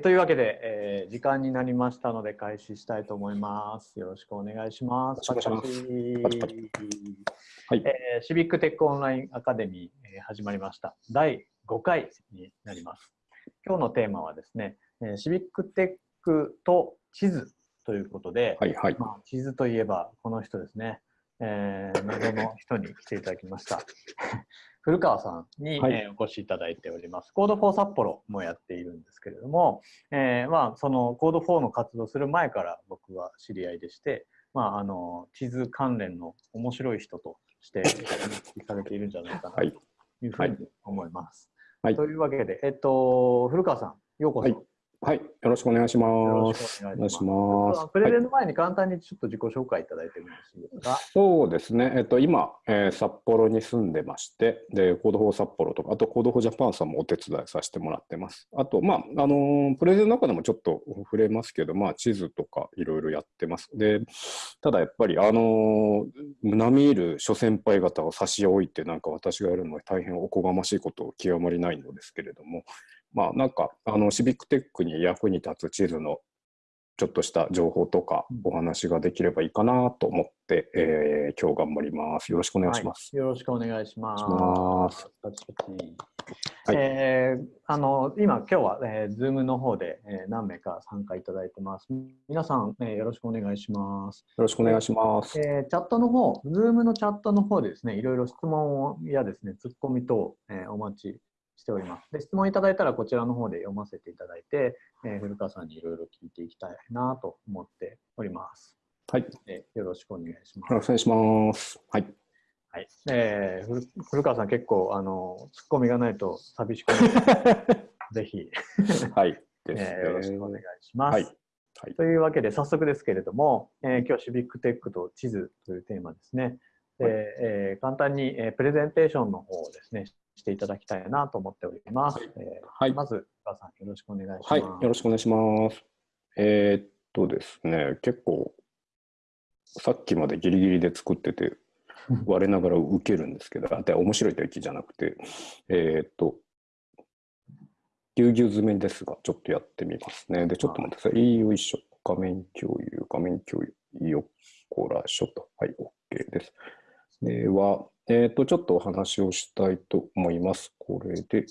というわけで、えー、時間になりましたので開始したいと思います。よろしくお願いします。パチパチはい、えー、シビックテックオンラインアカデミー、えー、始まりました。第5回になります。今日のテーマはですね、えー、シビックテックと地図ということで、はいはいまあ、地図といえばこの人ですね、えー、謎の人に来ていただきました。古川さんに、はい、えー、お越しいただいております。コード4札幌もやっているんですけれども、えー、まあ、その Code for の活動する前から僕は知り合いでして、まあ、あの地図関連の面白い人として認識されているんじゃないかなというふうに思います。はい、というわけで、えっと、古川さん、ようこそ。はいはい、よろしくお願いします。お願いします。プレゼンの前に簡単にちょっと自己紹介いただいてもよろしいですか？はい、そうですね。えっと今、えー、札幌に住んでまして、で Code for 札幌とか、あと Code for Japan さんもお手伝いさせてもらってます。あとまああのー、プレゼンの中でもちょっと触れますけど、まあ地図とかいろいろやってます。で、ただやっぱりあのー、並みいる諸先輩方を差し置いてなんか私がやるのは大変おこがましいこと極まりないのですけれども。まあなんかあのシビックテックに役に立つ地図のちょっとした情報とかお話ができればいいかなと思って、えー、今日頑張ります。よろしくお願いします。はい、よろしくお願いします。ますはい、えー、あの今今日は、えー、Zoom の方で、えー、何名か参加いただいてます。皆さん、えー、よろしくお願いします。よろしくお願いします。えー、チャットの方、Zoom のチャットの方でですね、いろいろ質問やですね、ツッコミ等、えー、お待ちしております。で質問いただいたらこちらの方で読ませていただいて、えー、古川さんにいろいろ聞いていきたいなと思っております。はい、えー、よろしくお願いします。よろしくお願いします。はい。はい、えー、古川さん結構あのツッコミがないと寂しくなる ぜひはい、えー、よろしくお願いします。はいはい、というわけで早速ですけれども、えー、今日シビックテックと地図というテーマですね。で、はい、えー、簡単に、えー、プレゼンテーションの方をですねしていただきたいなと思っております。はい、えーはい、まず、川さん、よろしくお願いします。はい、よろしくお願いします。えー、っとですね、結構、さっきまでギリギリで作ってて、我ながら受けるんですけど、あて面白いという気じゃなくて、えー、っと、ぎゅうぎゅう詰めですが、ちょっとやってみますね。で、ちょっと待ってください。よいしょ。画面共有、画面共有、よっこらしょと。はい、OK です。では、えっ、ー、と、ちょっとお話をしたいと思います。これで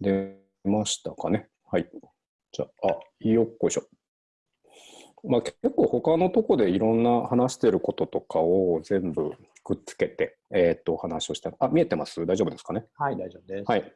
出ましたかね？はい。じゃあ、よっこいしょ。まあ、結構他のとこでいろんな話してることとかを全部くっつけて、えっ、ー、と、お話をして、あ、見えてます？大丈夫ですかね？はい、大丈夫です。はい。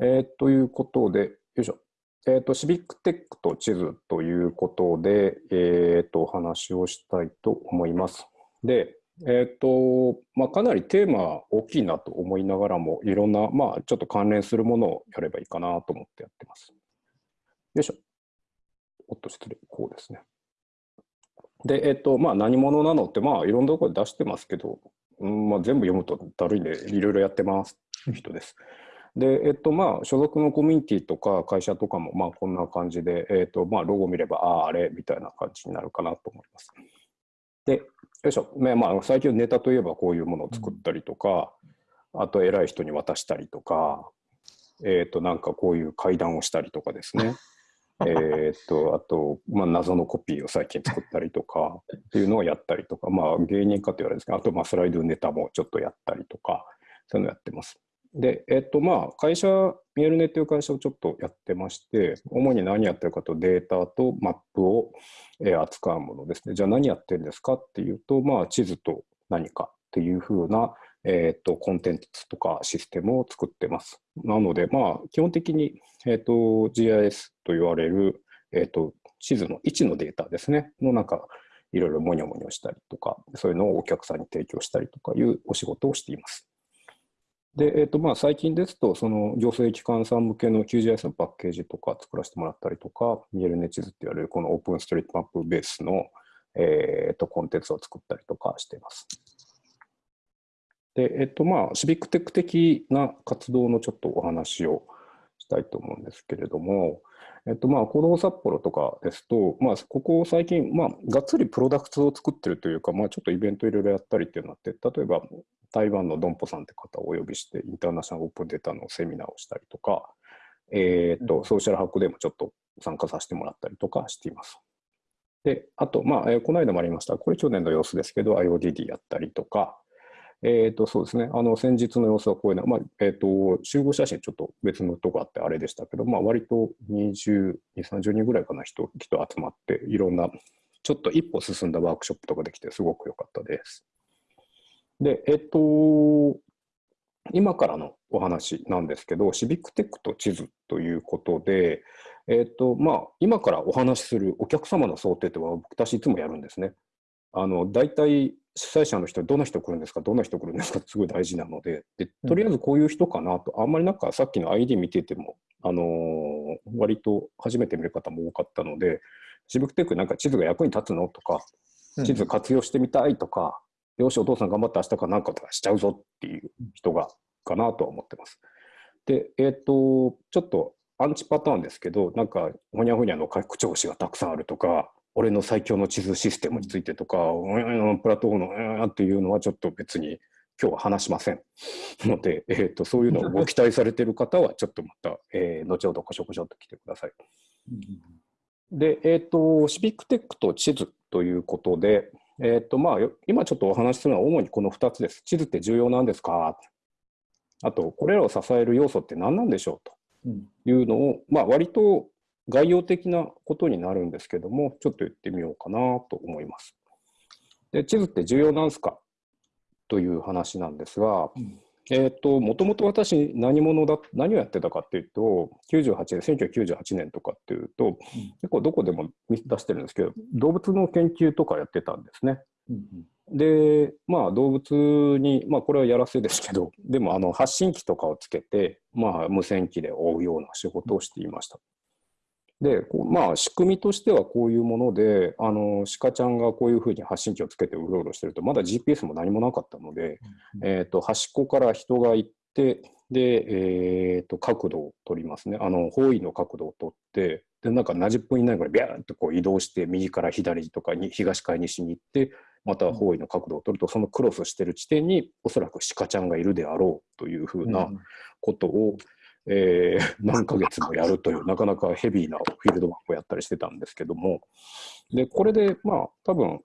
えー、ということで、よいしょ。えっ、ー、と、シビックテックと地図ということで、えっ、ー、と、お話をしたいと思います。で、え、ー、と、まあ、かなりテーマ大きいなと思いながらも、いろんな、まあ、ちょっと関連するものをやればいいかなと思ってやってます。よいしょ。おっと、失礼。こうですね。で、えっ、ー、と、まあ、何者なのって、まあ、いろんなところで出してますけど、うんまあ、全部読むとだるいんで、いろいろやってますという人です。で、えっと、まあ、所属のコミュニティとか会社とかも、まあ、こんな感じで、えっと、まあ、ロゴ見れば、ああ、あれ、みたいな感じになるかなと思います。で、よいしょ、ねまあ、最近ネタといえばこういうものを作ったりとか、うん、あと偉い人に渡したりとか、えっ、ー、となんかこういう会談をしたりとかですね えっとあと、まあ、謎のコピーを最近作ったりとかっていうのをやったりとか、まあ、芸人かって言われるんですけどあとまあスライドネタもちょっとやったりとかそういうのやってます。で、えっとまあ、会社、ミエルネっていう会社をちょっとやってまして、主に何やってるかとデータとマップを、え扱うものですね。じゃあ何やってるんですかっていうと、まあ、地図と何かっていうふうな、えっとコンテンツとかシステムを作ってます。なので、まあ、基本的に、えっと GIS と言われる、えっと地図の位置のデータですね、のなんか、いろいろモニョモニョしたりとか、そういうのをお客さんに提供したりとかいうお仕事をしています。で、えーとまあ、最近ですと、その行政機関さん向けの QGIS のパッケージとか作らせてもらったりとか、見えるネ地図って言われるこのオープンストリートマップベースの、えーと、コンテンツを作ったりとかしています。で、えっ、ー、とまあ、シビックテック的な活動のちょっとお話をしたいと思うんですけれども、えっとまあ、行動札幌とかですと、まあ、ここ最近、まあ、がっつりプロダクツを作ってるというか、まあ、ちょっとイベントいろいろやったりっていうのがあって、例えば台湾のドンポさんって方をお呼びして、インターナショナルオープンデータのセミナーをしたりとか、えー、っと、ソーシャルハックでもちょっと参加させてもらったりとかしています。で、あと、まあ、えー、この間もありました、これ去年の様子ですけど、IODD やったりとか、えっ、ー、と、そうですね、あの、先日の様子はこういうの、まあ、えっ、ー、と、集合写真ちょっと別のとこあってあれでしたけど、まあ、割と20、30人ぐらいかな人、人集まって、いろんな、ちょっと一歩進んだワークショップとかできて、すごく良かったです。で、えっ、ー、と、今からのお話なんですけど、シビックテックと地図ということで、えっ、と、まあ、今からお話しするお客様の想定っては僕たちいつもやるんですね。あの、大体主催者の人、どの人来るんですか、どんな人来るんですかってすごい大事なので、でとりあえずこういう人かなと、あんまりなんかさっきの ID 見てても、あのー、割と初めて見る方も多かったので、シビックテックなんか地図が役に立つのとか、地図活用してみたいとか、うん、よし、お父さん頑張って明日かなんかとかしちゃうぞっていう人が、かなとは思ってます。で、えっ、ー、と、ちょっとアンチパターンですけど、なんか、ほにゃほにゃの拡張子がたくさんあるとか、俺の最強の地図システムについてとか、うん、プラットフォームのっていうのはちょっと別に今日は話しませんので、えーと、そういうのをご期待されている方はちょっとまた、えー、後ほどこしょこしょと来てください。で、えっ、ー、と、シビックテックと地図ということで、えっ、ー、と、まあ、今ちょっとお話しするのは主にこの2つです。地図って重要なんですか？あと、これらを支える要素って何なんでしょうと。いうのを、まあ、割と概要的なことになるんですけども、ちょっと言ってみようかなと思います。で地図って重要なんすか？という話なんですが、うん、えっ、ー、と、もともと私何者だ、何をやってたかっていうと、98年、1998年とかっていうと、うん、結構どこでも見出してるんですけど、動物の研究とかやってたんですね。うんで、まあ動物に、まあこれはやらせですけど、でもあの発信機とかをつけて、まあ無線機で追うような仕事をしていました。で、まあ、仕組みとしてはこういうもので、あの、鹿ちゃんがこういうふうに発信機をつけてうろうろしてると、まだ GPS も何もなかったので、うん、えっ、ー、と、端っこから人が行って、で、えっ、ー、と、角度を取りますね。あの、方位の角度を取って、で、なんか70分以内ぐらいビャーンとこう移動して、右から左とかに、東から西に行って、また方位の角度を取ると、そのクロスしてる地点におそらく鹿ちゃんがいるであろうというふうなことを、うんえー、何ヶ月もやるという、なかなかヘビーなフィールドワークをやったりしてたんですけども、で、これで、まあ、多分、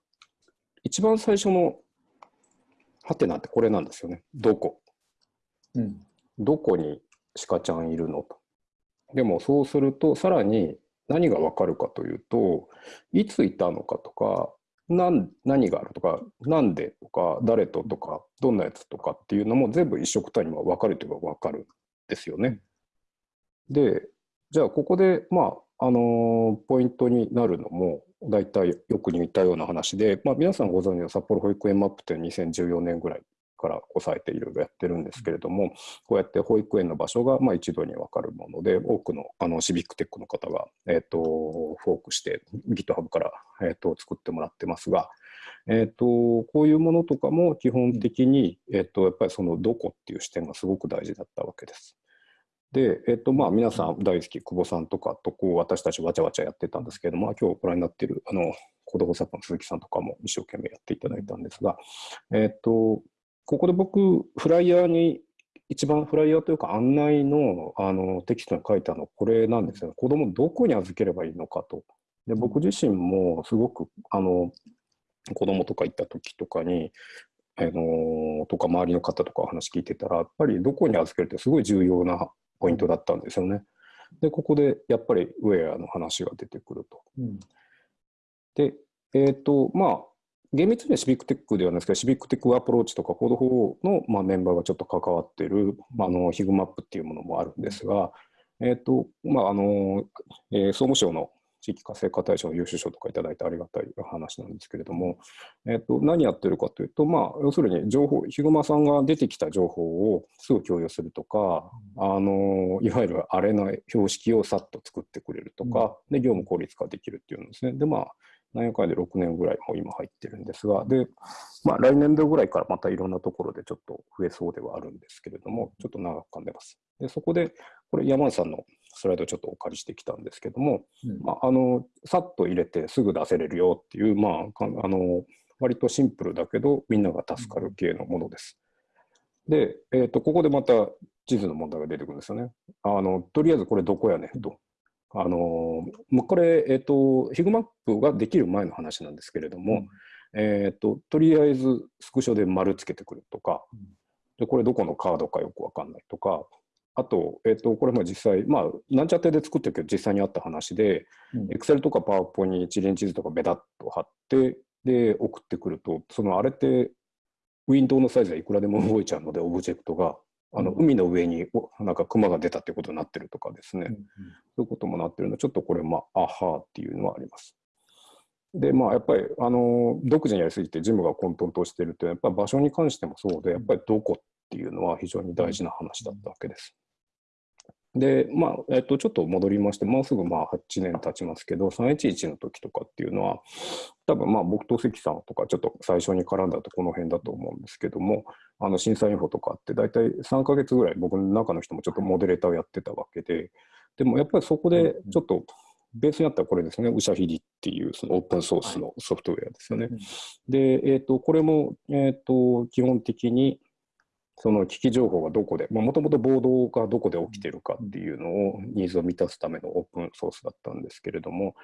一番最初のハテナってこれなんですよね。どこ。うん、どこに鹿ちゃんいるのと。でもそうすると、さらに何がわかるかというと、いついたのかとか、何何があるとか、なんでとか、誰ととか、どんなやつとかっていうのも全部一色単には分かるといえば分かるんですよね。で、じゃあここで、まあ、あのポイントになるのも、大体よく似たような話で、まあ、皆さんご存知の札幌保育園マップって2014年ぐらいから抑えていろいろやってるんですけれども、こうやって保育園の場所がまあ一度に分かるもので、多くのあのシビックテックの方が、えーと、フォークして GitHub から、えーと、作ってもらってますが、えーと、こういうものとかも基本的に、えー、とやっぱりそのどこっていう視点がすごく大事だったわけです。で、えっと、まあ、皆さん大好き、久保さんとかと、こう、私たちわちゃわちゃやってたんですけれども、今日ご覧になっている、あの、子供作家の鈴木さんとかも一生懸命やっていただいたんですが、えっと、ここで僕、フライヤーに、一番フライヤーというか案内のあのテキストに書いたのこれなんですよ。子供どこに預ければいいのかと。で僕自身もすごくあの子供とか行った時とかに、あのとか周りの方とかお話聞いてたらやっぱりどこに預けるってすごい重要なポイントだったんですよね。で、ここでやっぱりウェアの話が出てくると。うん、で、えっ、ー、と、まあ、厳密にはシビックテックではないですけど、シビックテックアプローチとか Code for の、まあ、メンバーがちょっと関わっている、まあ、あのヒグマップっていうものもあるんですが、えっ、ー、と、まあ、あの、えー、総務省の地域活性化大賞の優秀賞とかいただいてありがたい話なんですけれども、えっと、何やってるかというと、まあ、要するに情報、ヒグマさんが出てきた情報をすぐ共有するとか、あのいわゆるあれの標識をさっと作ってくれるとか、で業務効率化できるっていうんですね。で、まあ、何やかんで6年ぐらいも今入ってるんですが、で、まあ、来年度ぐらいからまたいろんなところでちょっと増えそうではあるんですけれども、ちょっと長く噛んでます。で、そこで、これ山内さんのスライドちょっとお借りしてきたんですけども、うん、まあ、あのさっと入れてすぐ出せれるよっていう、まあ、あの割とシンプルだけどみんなが助かる系のものです。で、えーと、ここでまた地図の問題が出てくるんですよね。あのとりあえずこれどこやねんと。あのまあ、これ、えっ、ー、と、ヒグマップができる前の話なんですけれども、うん、えっ、ー、と、とりあえずスクショで丸つけてくるとか、うん、でこれどこのカードかよくわかんないとか、あと、えっ、ー、と、これも実際、まあ、なんちゃってで作ってるけど、実際にあった話で、エクセルとかパワーポに一連地図とかベタッと貼って、で、送ってくると、そのあれって、ウィンドウのサイズはいくらでも動いちゃうので、オブジェクトが。あの海の上になんか熊が出たっていうことになってるとかですね、うんうん、そういうこともなってるので、ちょっとこれ、まあ、アハーっていうのはあります。で、まあ、やっぱり、あの、独自にやりすぎてジムが混沌としてるって、やっぱり場所に関してもそうで、やっぱりどこっていうのは非常に大事な話だったわけです。で、まあ、えっと、ちょっと戻りまして、もうすぐまあ8年経ちますけど、311の時とかっていうのは、多分まあ僕と関さんとかちょっと最初に絡んだとこの辺だと思うんですけども、あの審査インフォとかって大体3ヶ月ぐらい僕の中の人もちょっとモデレーターをやってたわけで、でもやっぱりそこでちょっとベースにあったらこれですね、ウシャヒリっていうそのオープンソースのソフトウェアですよね。で、えっ、ー、と、これも、えっ、ー、と、基本的にその危機情報がどこで、もともと暴動がどこで起きているかっていうのを、ニーズを満たすためのオープンソースだったんですけれども、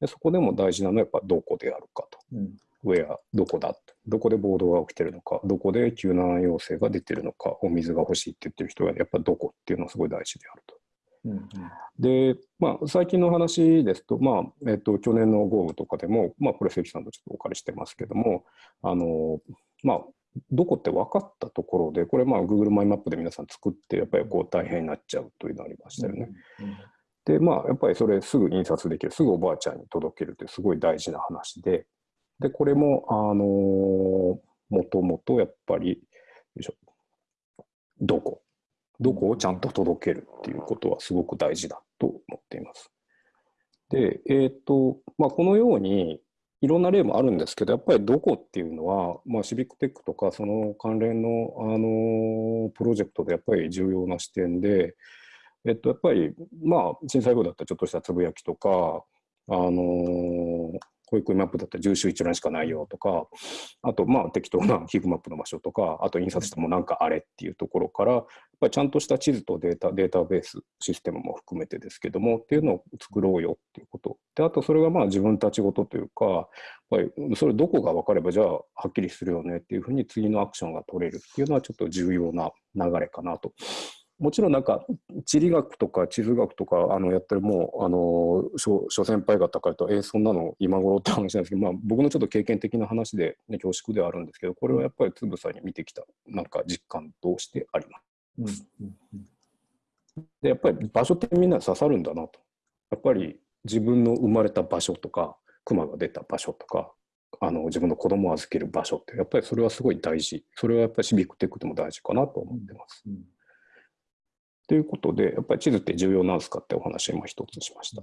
でそこでも大事なのはやっぱどこであるかと。うん、ウェア、どこだ？どこで暴動が起きてるのか、どこで救難要請が出てるのか、お水が欲しいって言ってる人がやっぱどこっていうのはすごい大事であると。うんうん、で、まあ、最近の話ですと、まあえっと、去年の豪雨とかでも、まあ、これ、関さんとちょっとお借りしてますけども、あのまあ、どこって分かったところで、これまあ Google マイマップで皆さん作って、やっぱりこう大変になっちゃうというのがありましたよね。うんうん、で、まあやっぱりそれすぐ印刷できる、すぐおばあちゃんに届けるってすごい大事な話で、で、これも、あのー、もともとやっぱり、どこ、どこをちゃんと届けるっていうことはすごく大事だと思っています。で、えっ、ー、と、まあこのように、いろんな例もあるんですけど、やっぱりどこっていうのは、まあ、シビックテックとかその関連のあのプロジェクトでやっぱり重要な視点で、えっと、やっぱり、まあ、震災後だったらちょっとしたつぶやきとか、あの保育マップだったら重州一覧しかないよとか、あと、まあ、適当な ヒグマップの場所とか、あと印刷してもなんかあれっていうところから、やっぱちゃんとした地図とデータ、データベース、システムも含めてですけども、っていうのを作ろうよっていうこと。で、あとそれがまあ自分たちごとというか、やっぱりそれどこが分かれば、じゃあはっきりするよねっていうふうに次のアクションが取れるっていうのはちょっと重要な流れかなともちろんなんか地理学とか地図学とかあのやってるもうあの諸諸先輩方からとえー、そんなの今頃って話なんですけど、まあ、僕のちょっと経験的な話で、ね、恐縮ではあるんですけどこれはやっぱりつぶさに見てきたなんか実感としてあります？うんでやっぱり場所ってみんな刺さるんだなと。やっぱり自分の生まれた場所とか熊が出た場所とかあの自分の子供を預ける場所ってやっぱりそれはすごい大事それはやっぱりシビックテックでも大事かなと思ってます。うんということで、やっぱり地図って重要なんですかってお話を今一つしました。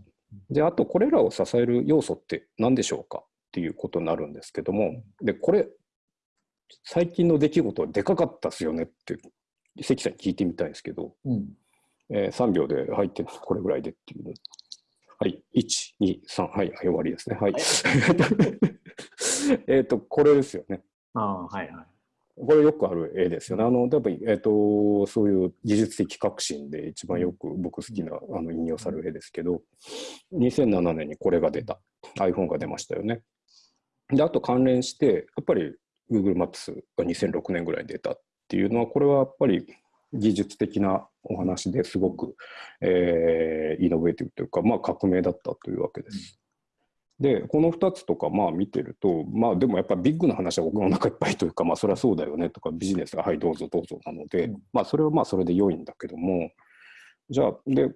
で、あとこれらを支える要素って何でしょうかっていうことになるんですけども、で、これ、最近の出来事はでかかったっすよねって、関さんに聞いてみたいんですけど、うん、えー、3秒で入ってこれぐらいでっていうの。はい、1、2、3、はい、終わりですね。はい。えっと、これですよね。ああ、はいはい。これよくある絵ですよね。あの、多分、えっ、ー、と、そういう技術的革新で一番よく僕好きなあの引用される絵ですけど、2007年にこれが出た。iPhone が出ましたよね。で、あと関連して、やっぱり Google Maps が2006年ぐらいに出たっていうのは、これはやっぱり技術的なお話ですごく、えー、イノベーティブというか、まあ革命だったというわけです。で、この2つとかまあ見てると、まあでもやっぱビッグな話は僕の中いっぱいというか、まあそれはそうだよねとかビジネスがはいどうぞどうぞなので、うん、まあそれはまあそれで良いんだけども、じゃあ、で、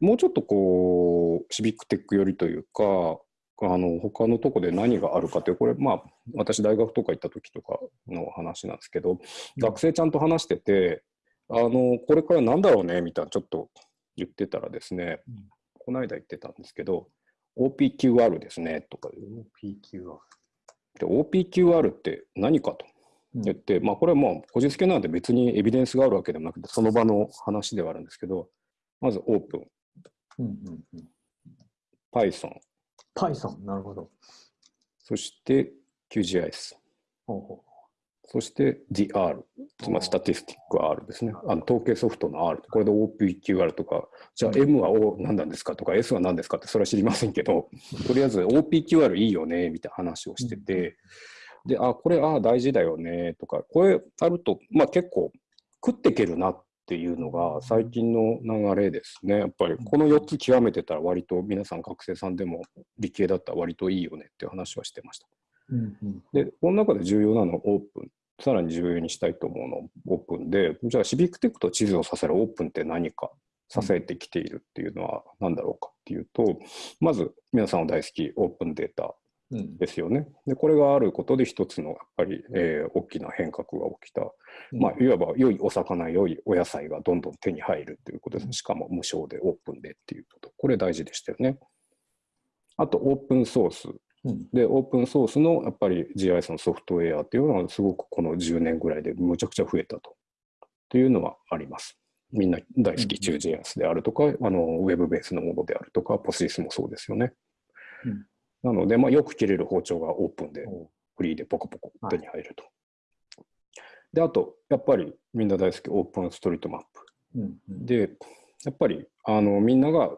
もうちょっとこう、シビックテック寄りというか、あの他のとこで何があるかってこれまあ私大学とか行った時とかの話なんですけど、学生ちゃんと話しててあのこれからなんだろうねみたいなちょっと言ってたらですね、この間言ってたんですけど OPQR ですねとか。OPQR で OPQR って何かと言って、うん、まあこれはもうこじつけなんで別にエビデンスがあるわけでもなくてその場の話ではあるんですけどまずオープン、うんうんうん、Python Python なるほど。そして QGIS ほうほうそして TheR、つまりスタティスティック R ですね。あの統計ソフトの R。これで OPQR とか、じゃあ M は O 何なんですかとか S は何ですかってそれは知りませんけど、とりあえず OPQR いいよね、みたいな話をしてて、で、あ、これ、あ、大事だよね、とか、これあると、まあ結構食っていけるなっていうのが最近の流れですね。やっぱりこの4つ極めてたら割と皆さん学生さんでも理系だったら割といいよねっていう話はしてました。うんうん、で、この中で重要なのはオープン。さらに重要にしたいと思うのはオープンで、じゃあシビックテックと地図を支えるオープンって何か、支えてきているっていうのは何だろうかっていうと、まず皆さんの大好きオープンデータですよね。で、これがあることで一つのやっぱり、えー、大きな変革が起きた。まあ、いわば良いお魚、良いお野菜がどんどん手に入るということです。しかも無償でオープンでっていうこと。これ大事でしたよね。あと、オープンソースで、オープンソースのやっぱり GIS のソフトウェアっていうのはすごくこの10年ぐらいでむちゃくちゃ増えたと。というのはあります。みんな大好き中 GIS であるとか、あのウェブベースのものであるとか、ポスリスもそうですよね。うん、なので、まあ、よく切れる包丁がオープンで、フリーでポコポコ手に入ると。はい、で、あと、やっぱりみんな大好きオープンストリートマップ。うんうん、で、やっぱりあのみんなが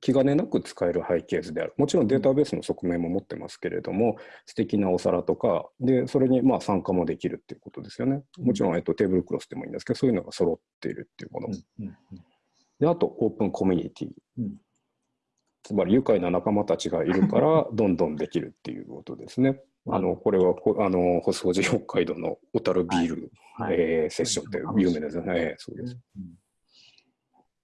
気兼ねなく使える背景図である。もちろんデータベースの側面も持ってますけれども、素敵なお皿とか、で、それにまあ参加もできるっていうことですよね。もちろん、えっと、テーブルクロスでもいいんですけど、そういうのが揃っているっていうもの。で、あと、オープンコミュニティ。つまり、愉快な仲間たちがいるから、どんどんできるっていうことですね。あの、これは、あの、細掃除北海道の小樽ビール、はい、えー、セッションって有名ですよね。そうです。うん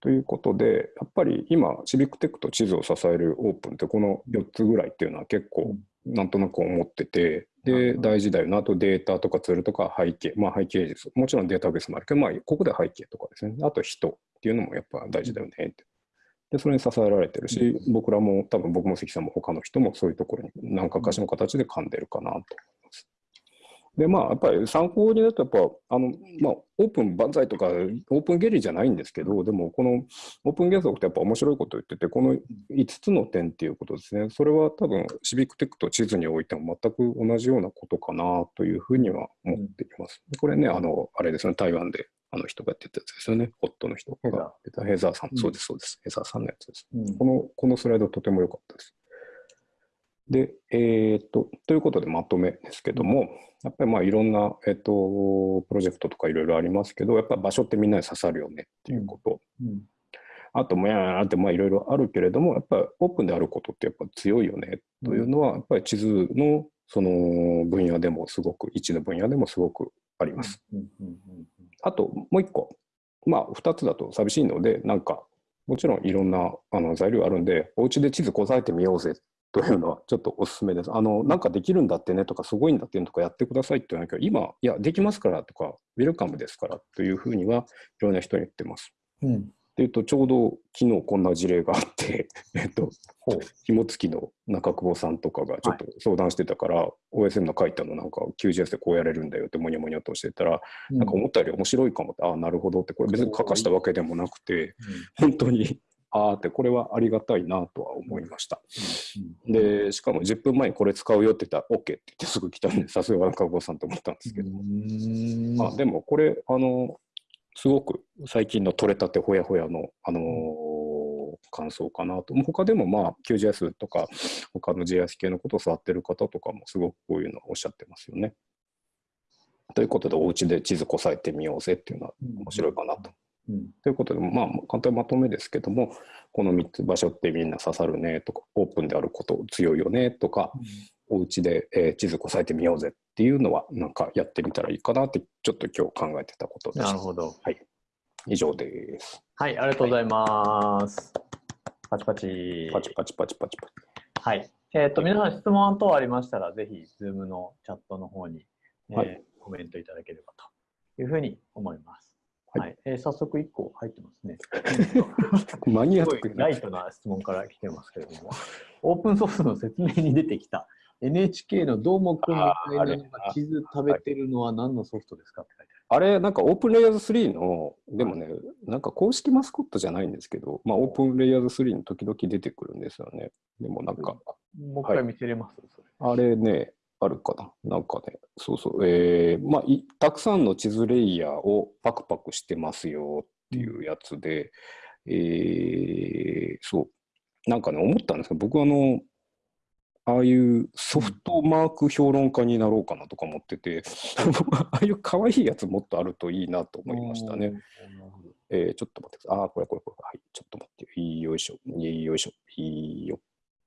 ということで、やっぱり今、シビックテックと地図を支えるオープンってこの4つぐらいっていうのは結構なんとなく思ってて、で、大事だよな。あとデータとかツールとか背景、まあ背景術、もちろんデータベースもあるけど、まあここで背景とかですね。あと人っていうのもやっぱ大事だよねって。で、それに支えられてるし、僕らも多分僕も関さんも他の人もそういうところに何かかしの形で噛んでるかなとで、まあ、やっぱり参考になると、やっぱ、あの、まあ、オープン万歳とか、オープンゲリじゃないんですけど、でも、このオープン原則ってやっぱ面白いこと言ってて、この5つの点っていうことですね。それは多分、シビックテックと地図においても全く同じようなことかなというふうには思っています。これね、あの、あれですね、台湾であの人がやってたやつですよね。ホットの人がヘザーさん。そうです、そうです。ヘザーさんのやつです。この、このスライドとても良かったです。で、えー、っと、ということでまとめですけども、やっぱりまあいろんな、えっと、プロジェクトとかいろいろありますけど、やっぱ場所ってみんなに刺さるよねっていうこと。うん。うん、あともやーってまあいろいろあるけれども、やっぱりオープンであることってやっぱ強いよねというのは、やっぱり地図のその分野でもすごく、位置の分野でもすごくあります。あともう一個、まあ二つだと寂しいので、なんかもちろんいろんなあの材料あるんで、お家で地図こさえてみようぜというのはちょっとお勧めです。あの、なんかできるんだってねとか、すごいんだってねとかやってくださいって言わなきゃ、今、いや、できますからとか、ウェルカムですからというふうには、いろんな人に言ってます。うん。で、えっと、ちょうど昨日こんな事例があって、えっと、紐付きの中久保さんとかがちょっと相談してたから、はい、OSM の書いたのなんか QGS でこうやれるんだよってもにょもにょとしてたら、うん、なんか思ったより面白いかもって、ああ、なるほどって、これ別に書かしたわけでもなくて、うん、本当にああってこれはありがたいなとは思いました。でしかも10分前にこれ使うよって言ったら OK って言ってすぐ来たんでさすが中郷さんと思ったんですけど。あでもこれあのすごく最近の取れたてほやほやの、あのー、感想かなと。他でもまあ QGIS とか他の JS 系のことを触ってる方とかもすごくこういうのをおっしゃってますよね。ということでお家で地図こさえてみようぜっていうのは面白いかなとうん、ということで、まあ、簡単まとめですけども、この3つ場所ってみんな刺さるねとか、オープンであること強いよねとか、うん、お家で、えー、地図こさえてみようぜっていうのは、なんかやってみたらいいかなって、ちょっと今日考えてたことです。なるほど。はい。以上です。はい、ありがとうございます。はい、パチパチ。パチパチパチパチパチ。はい。えっ、ー、と、皆さん質問等ありましたら、ぜひ、ズームのチャットの方に、えー、はい、コメントいただければというふうに思います。はい、えー、早速1個入ってますね。マニアックライトな質問から来てますけれども、オープンソースの説明に出てきた NHK のどーもくんみたいなのが地図食べてるのは何のソフトですかって書いてある。あれ、なんかオープンレイヤーズ3の、でもね、なんか公式マスコットじゃないんですけど、まあオープンレイヤーズ3の時々出てくるんですよね。でもなんか。もう一回見せれます、はい、あれね、あるかな？なんかね、そうそう、えー、まあい、たくさんの地図レイヤーをパクパクしてますよっていうやつで、えー、そう、なんかね、思ったんですけど、僕あの、ああいうソフトマーク評論家になろうかなとか思ってて、ああいう可愛いやつもっとあるといいなと思いましたね。えー、ちょっと待ってください。あ、これこれこれ。はい、ちょっと待って。よいしょ。よいしょ。よっ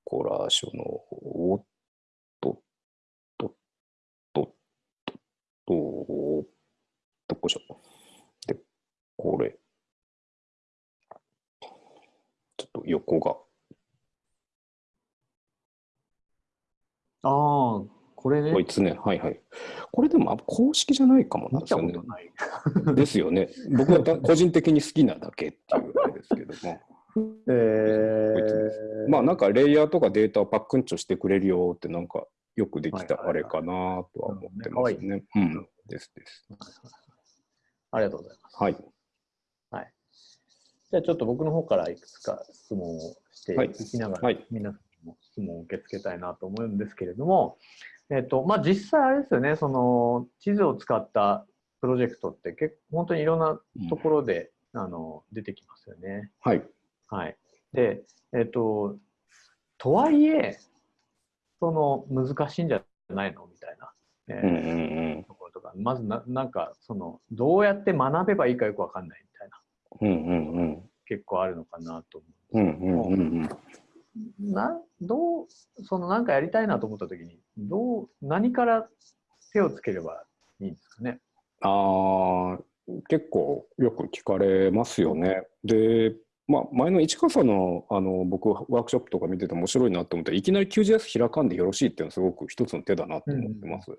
こらしょの、おっと、と、と、と、と、どこしょ。で、これ。ちょっと横がああ、これね。こいつね、はいはい。これでも公式じゃないかもなんですよね。ですよね。僕は個人的に好きなだけっていうあれですけども。えー、まあなんかレイヤーとかデータをパックンチョしてくれるよってなんかよくできたあれかなとは思ってますね。うん、ですです。ありがとうございます。はい。はい。じゃあちょっと僕の方からいくつか質問をしていきながら、はい、皆さん質問を受け付けたいなと思うんですけれども、えっとまあ、実際あれですよねその地図を使ったプロジェクトって結構本当にいろんなところで、うん、あの出てきますよね。はい、はい、で、えっと、とはいえその難しいんじゃないの？みたいな、えところとか。まずななんかそのどうやって学べばいいかよく分かんないみたいな、うんうんうん、結構あるのかなと思うんですけども。うんうんうん。うんなどうその何かやりたいなと思った時にどう何から手をつければいいんですかね？あ結構よく聞かれますよね。でまあ、前の市川さんのあの僕ワークショップとか見てて面白いなと思っていきなり QGIS 開かんでよろしいっていうのはすごく一つの手だなと思ってます。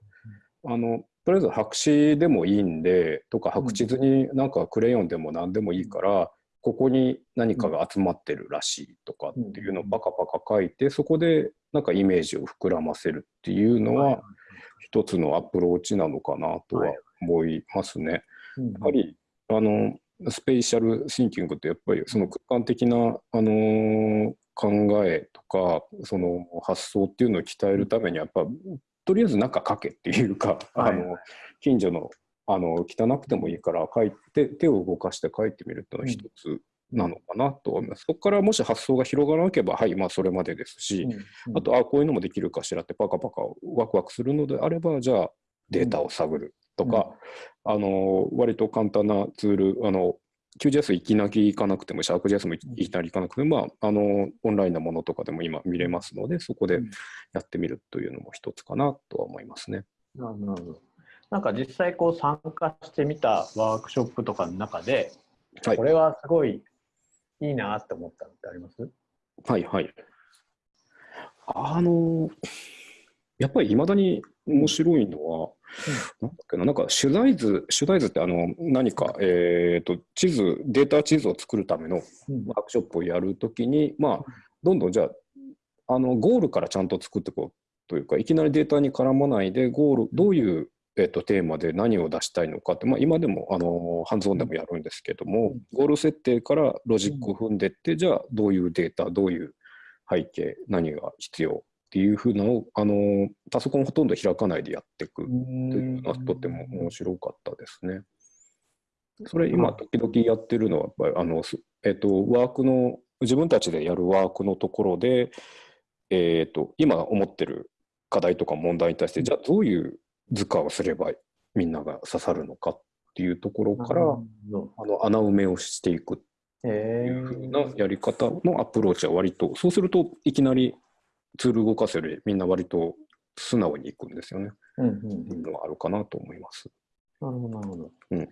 うん、あのとりあえず白紙でもいいんでとか白地図になんかクレヨンでも何でもいいから、ここに何かが集まってるらしいとかっていうのをパカパカ書いてそこでなんかイメージを膨らませるっていうのは一つのアプローチなのかなとは思いますね。やっぱりあのスペーシャルシンキングってやっぱりその空間的な、あの考えとかその発想っていうのを鍛えるためにやっぱとりあえず中書けっていうか、あの近所のあの汚くてもいいから書いて手を動かして書いてみるっていうのは一つなのかなと思います。そこからもし発想が広がらなければはいまあそれまでですし、うんうん、あとあこういうのもできるかしらってパカパカワクワクするのであればじゃあデータを探るとか、うん、あの割と簡単なツールあの QGIS いきなり行かなくても、シャーク JS もいきなり行かなくても、まあ、あの、オンラインなものとかでも今見れますので、そこでやってみるというのも一つかなとは思いますね。なるほど。なんか実際こう参加してみたワークショップとかの中で、はい、これはすごいいいなって思ったのってあります？はいはい。あの、やっぱりいまだに面白いのは、うん、なんだっけな、なんか取材図、取材図ってあの何か、えーと、地図、データ地図を作るためのワークショップをやるときに、うん、まあ、どんどんじゃあ、あのゴールからちゃんと作っていこうというか、いきなりデータに絡まないで、ゴール、どういうえっと、テーマで何を出したいのかって、まあ、今でもあのハンズオンでもやるんですけども、ゴール設定からロジックを踏んでって、じゃあどういうデータどういう背景何が必要っていうふうなのをあのパソコンほとんど開かないでやっていくっていうのはとても面白かったですね。それ今時々やってるのはやっぱりあの、えっと、ワークの自分たちでやるワークのところで、えっと、今思ってる課題とか問題に対してじゃあどういう図鑑をすればみんなが刺さるのかっていうところからあの穴埋めをしていくっていうふうなやり方のアプローチは割とそうするといきなりツール動かせるみんな割と素直にいくんですよね。うんうん、いうのがあるかなと思います。なるほどなるほど。うん、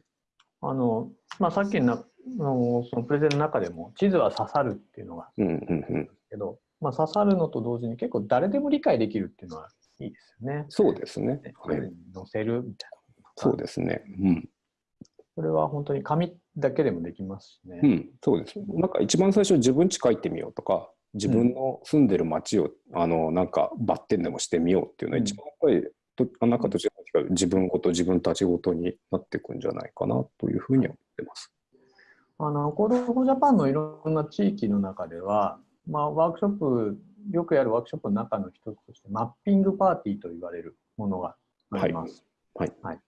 あのまあ、さっきののそのプレゼンの中でも地図は刺さるっていうのがうんうんうん、けど、まあ、刺さるのと同時に結構誰でも理解できるっていうのはいいですよね。そうですね。はい、載せるみたいな。そうですね。うん。それは本当に紙だけでもできますしね。うん、そうです。なんか一番最初自分家書いてみようとか、自分の住んでる街を、うん、あのなんかバッテンでもしてみようっていうのは一番やっぱり、となんかと違う自分ごと自分たちごとになっていくんじゃないかなというふうに思ってます。あの Code for Japan のいろんな地域の中では、まあ、ワークショップよくやるワークショップの中の一つとしてマッピングパーティーと言われるものがあります。はい。はい、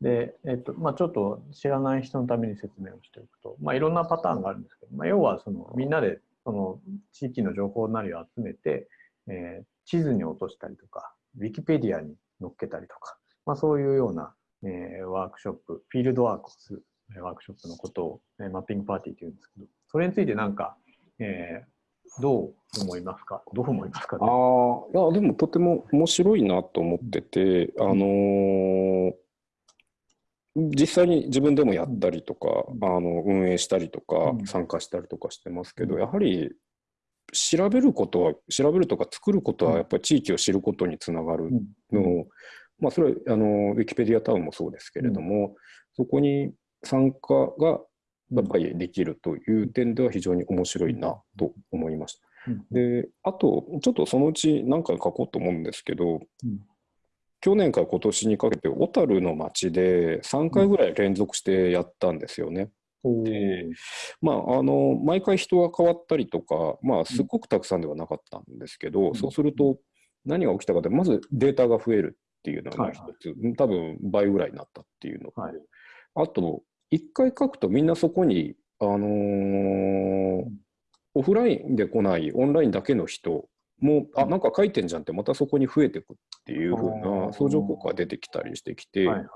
で、えっとまあ、ちょっと知らない人のために説明をしておくと、まあ、いろんなパターンがあるんですけど、まあ、要はそのみんなでその地域の情報なりを集めて、えー、地図に落としたりとか、ウィキペディアに載っけたりとか、まあ、そういうような、えー、ワークショップ、フィールドワークをするワークショップのことを、えー、マッピングパーティーというんですけど、それについてなんか、えー、どう思いますか？どう思いますか、ね、ああ、いや、でもとても面白いなと思ってて、あのー、実際に自分でもやったりとか、あの運営したりとか、参加したりとかしてますけど、やはり調べることは、調べるとか作ることは、やっぱり地域を知ることにつながるのを、まあ、それはあのウィキペディアタウンもそうですけれども、そこに参加がやっぱりできるという点では非常に面白いなと思いました。であと、ちょっとそのうち何回書こうと思うんですけど、去年から今年にかけて小樽の町で3回ぐらい連続してやったんですよね。でまあ、あの毎回人が変わったりとか、まあ、すごくたくさんではなかったんですけど、うん、そうすると何が起きたかでまずデータが増えるっていうのが一つ、はい。はい、多分倍ぐらいになったっていうの。と、はい、あと1回書くとみんなそこに、あのー、オフラインで来ないオンラインだけの人もあなんか書いてんじゃんってまたそこに増えていくっていうふうな相乗効果が出てきたりしてきて、はいはい、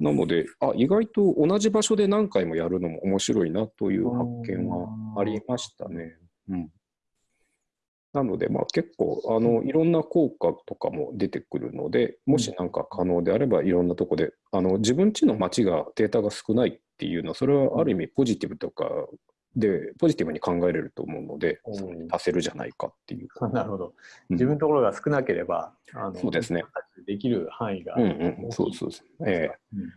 なのであ意外と同じ場所で何回もやるのも面白いなという発見はありましたね。うん、なので、まあ、結構あのいろんな効果とかも出てくるのでもし何か可能であればいろんなとこであの自分ちの町がデータが少ないっていうのはそれはある意味ポジティブとかで、ポジティブに考えれると思うので、それに足せるじゃないかっていう。なるほど。自分のところが少なければ、うん、あのそうですね。できる範囲が。うんうん、そうそうそう。えー、うん、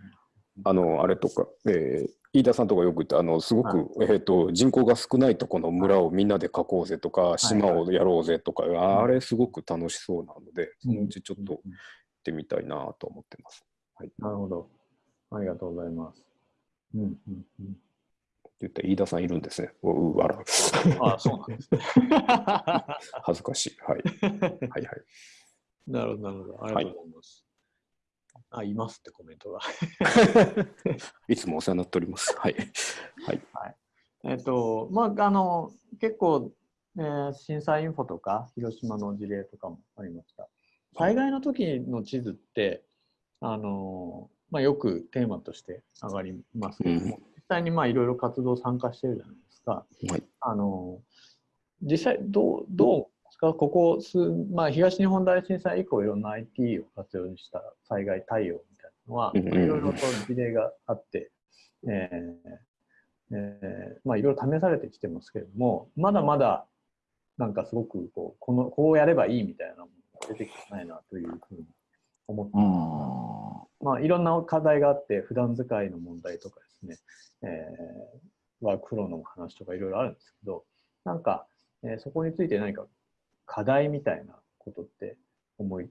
あの、あれとか、えー、飯田さんとかよく言って、あの、すごく、はい、えっ、ー、と、人口が少ないとこの村をみんなで囲こうぜとか、島をやろうぜとか、はいはい、あれすごく楽しそうなので、そのうちちょっと行ってみたいなと思ってます。はい。なるほど。ありがとうございます。うんうんうん言って飯田さんいるんですね。うわら。ああ、そうなんですね。恥ずかしい。はい。はいはい。なるほど、なるほど。ありがとうございます。はい、あ、いますってコメントが。いつもお世話になっております。はい。はい。はい、えっ、ー、と、まあ、あの、結構、えー、震災インフォとか、広島の事例とかもありました。災害の時の地図って、あの、まあ、よくテーマとして上がりますけども、うん際にまあいろいろ活動参加してるじゃないですか。はい、あの実際どうどうですか？ここ数、まあ、東日本大震災以降いろんな IT を活用した災害対応みたいなのは、いろいろと事例があって、えーえー、まあいろいろ試されてきてますけれどもまだまだなんかすごくこうこのこうやればいいみたいなものが出てきてないなというふうに思って。ます。まあ、いろんな課題があって普段使いの問題とかですね、えー、ワークフローの話とかいろいろあるんですけどなんか、えー、そこについて何か課題みたいなことって思い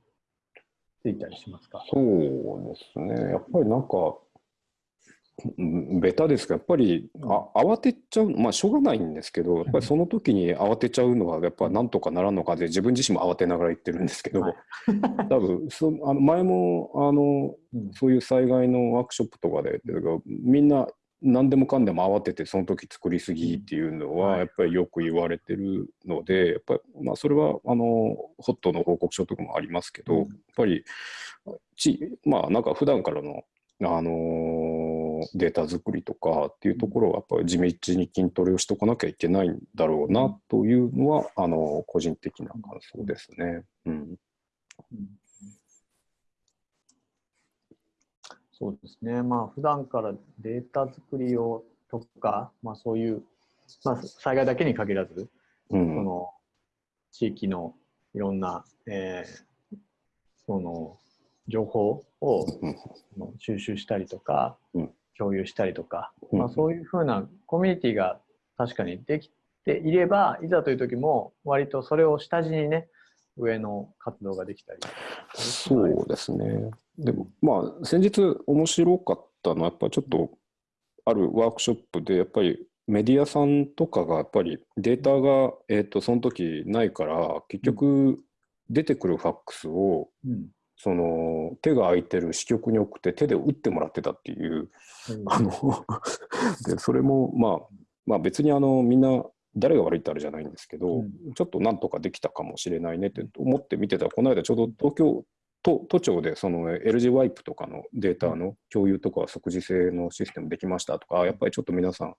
ついたりしますか？そうですね。やっぱりなんかベタですがやっぱりあ慌てちゃうまあしょうがないんですけどやっぱりその時に慌てちゃうのはやっぱなんとかならんのかで自分自身も慌てながら言ってるんですけど、はい、多分そあの前もあの、そういう災害のワークショップとかでみんな何でもかんでも慌ててその時作りすぎっていうのはやっぱりよく言われてるのでやっぱりまあそれはあのホットの報告書とかもありますけどやっぱりちまあなんか普段からのあのデータ作りとかっていうところはやっぱり地道に筋トレをしとかなきゃいけないんだろうなというのはあの個人的な感想ですね。うん、そうですね。まあ普段からデータ作りをとか、まあそういう、まあ災害だけに限らず、うん、その地域のいろんな、えー、その情報を収集したりとか、共有したりとか、まあ、そういうふうなコミュニティが確かにできていればいざという時も割とそれを下地にね上の活動ができたりそうですね。でもまあ先日面白かったのはやっぱちょっとあるワークショップでやっぱりメディアさんとかがやっぱりデータが、えー、とその時ないから結局出てくるファックスをその手が空いてる支局に送って手で打ってもらってたっていう、うん、あの でそれもまあまあ別にあのみんな誰が悪いってあるじゃないんですけど、うん、ちょっとなんとかできたかもしれないねって思って見てたらこの間ちょうど東京都都庁でその LG ワイプとかのデータの共有とか即時性のシステムできましたとかやっぱりちょっと皆さん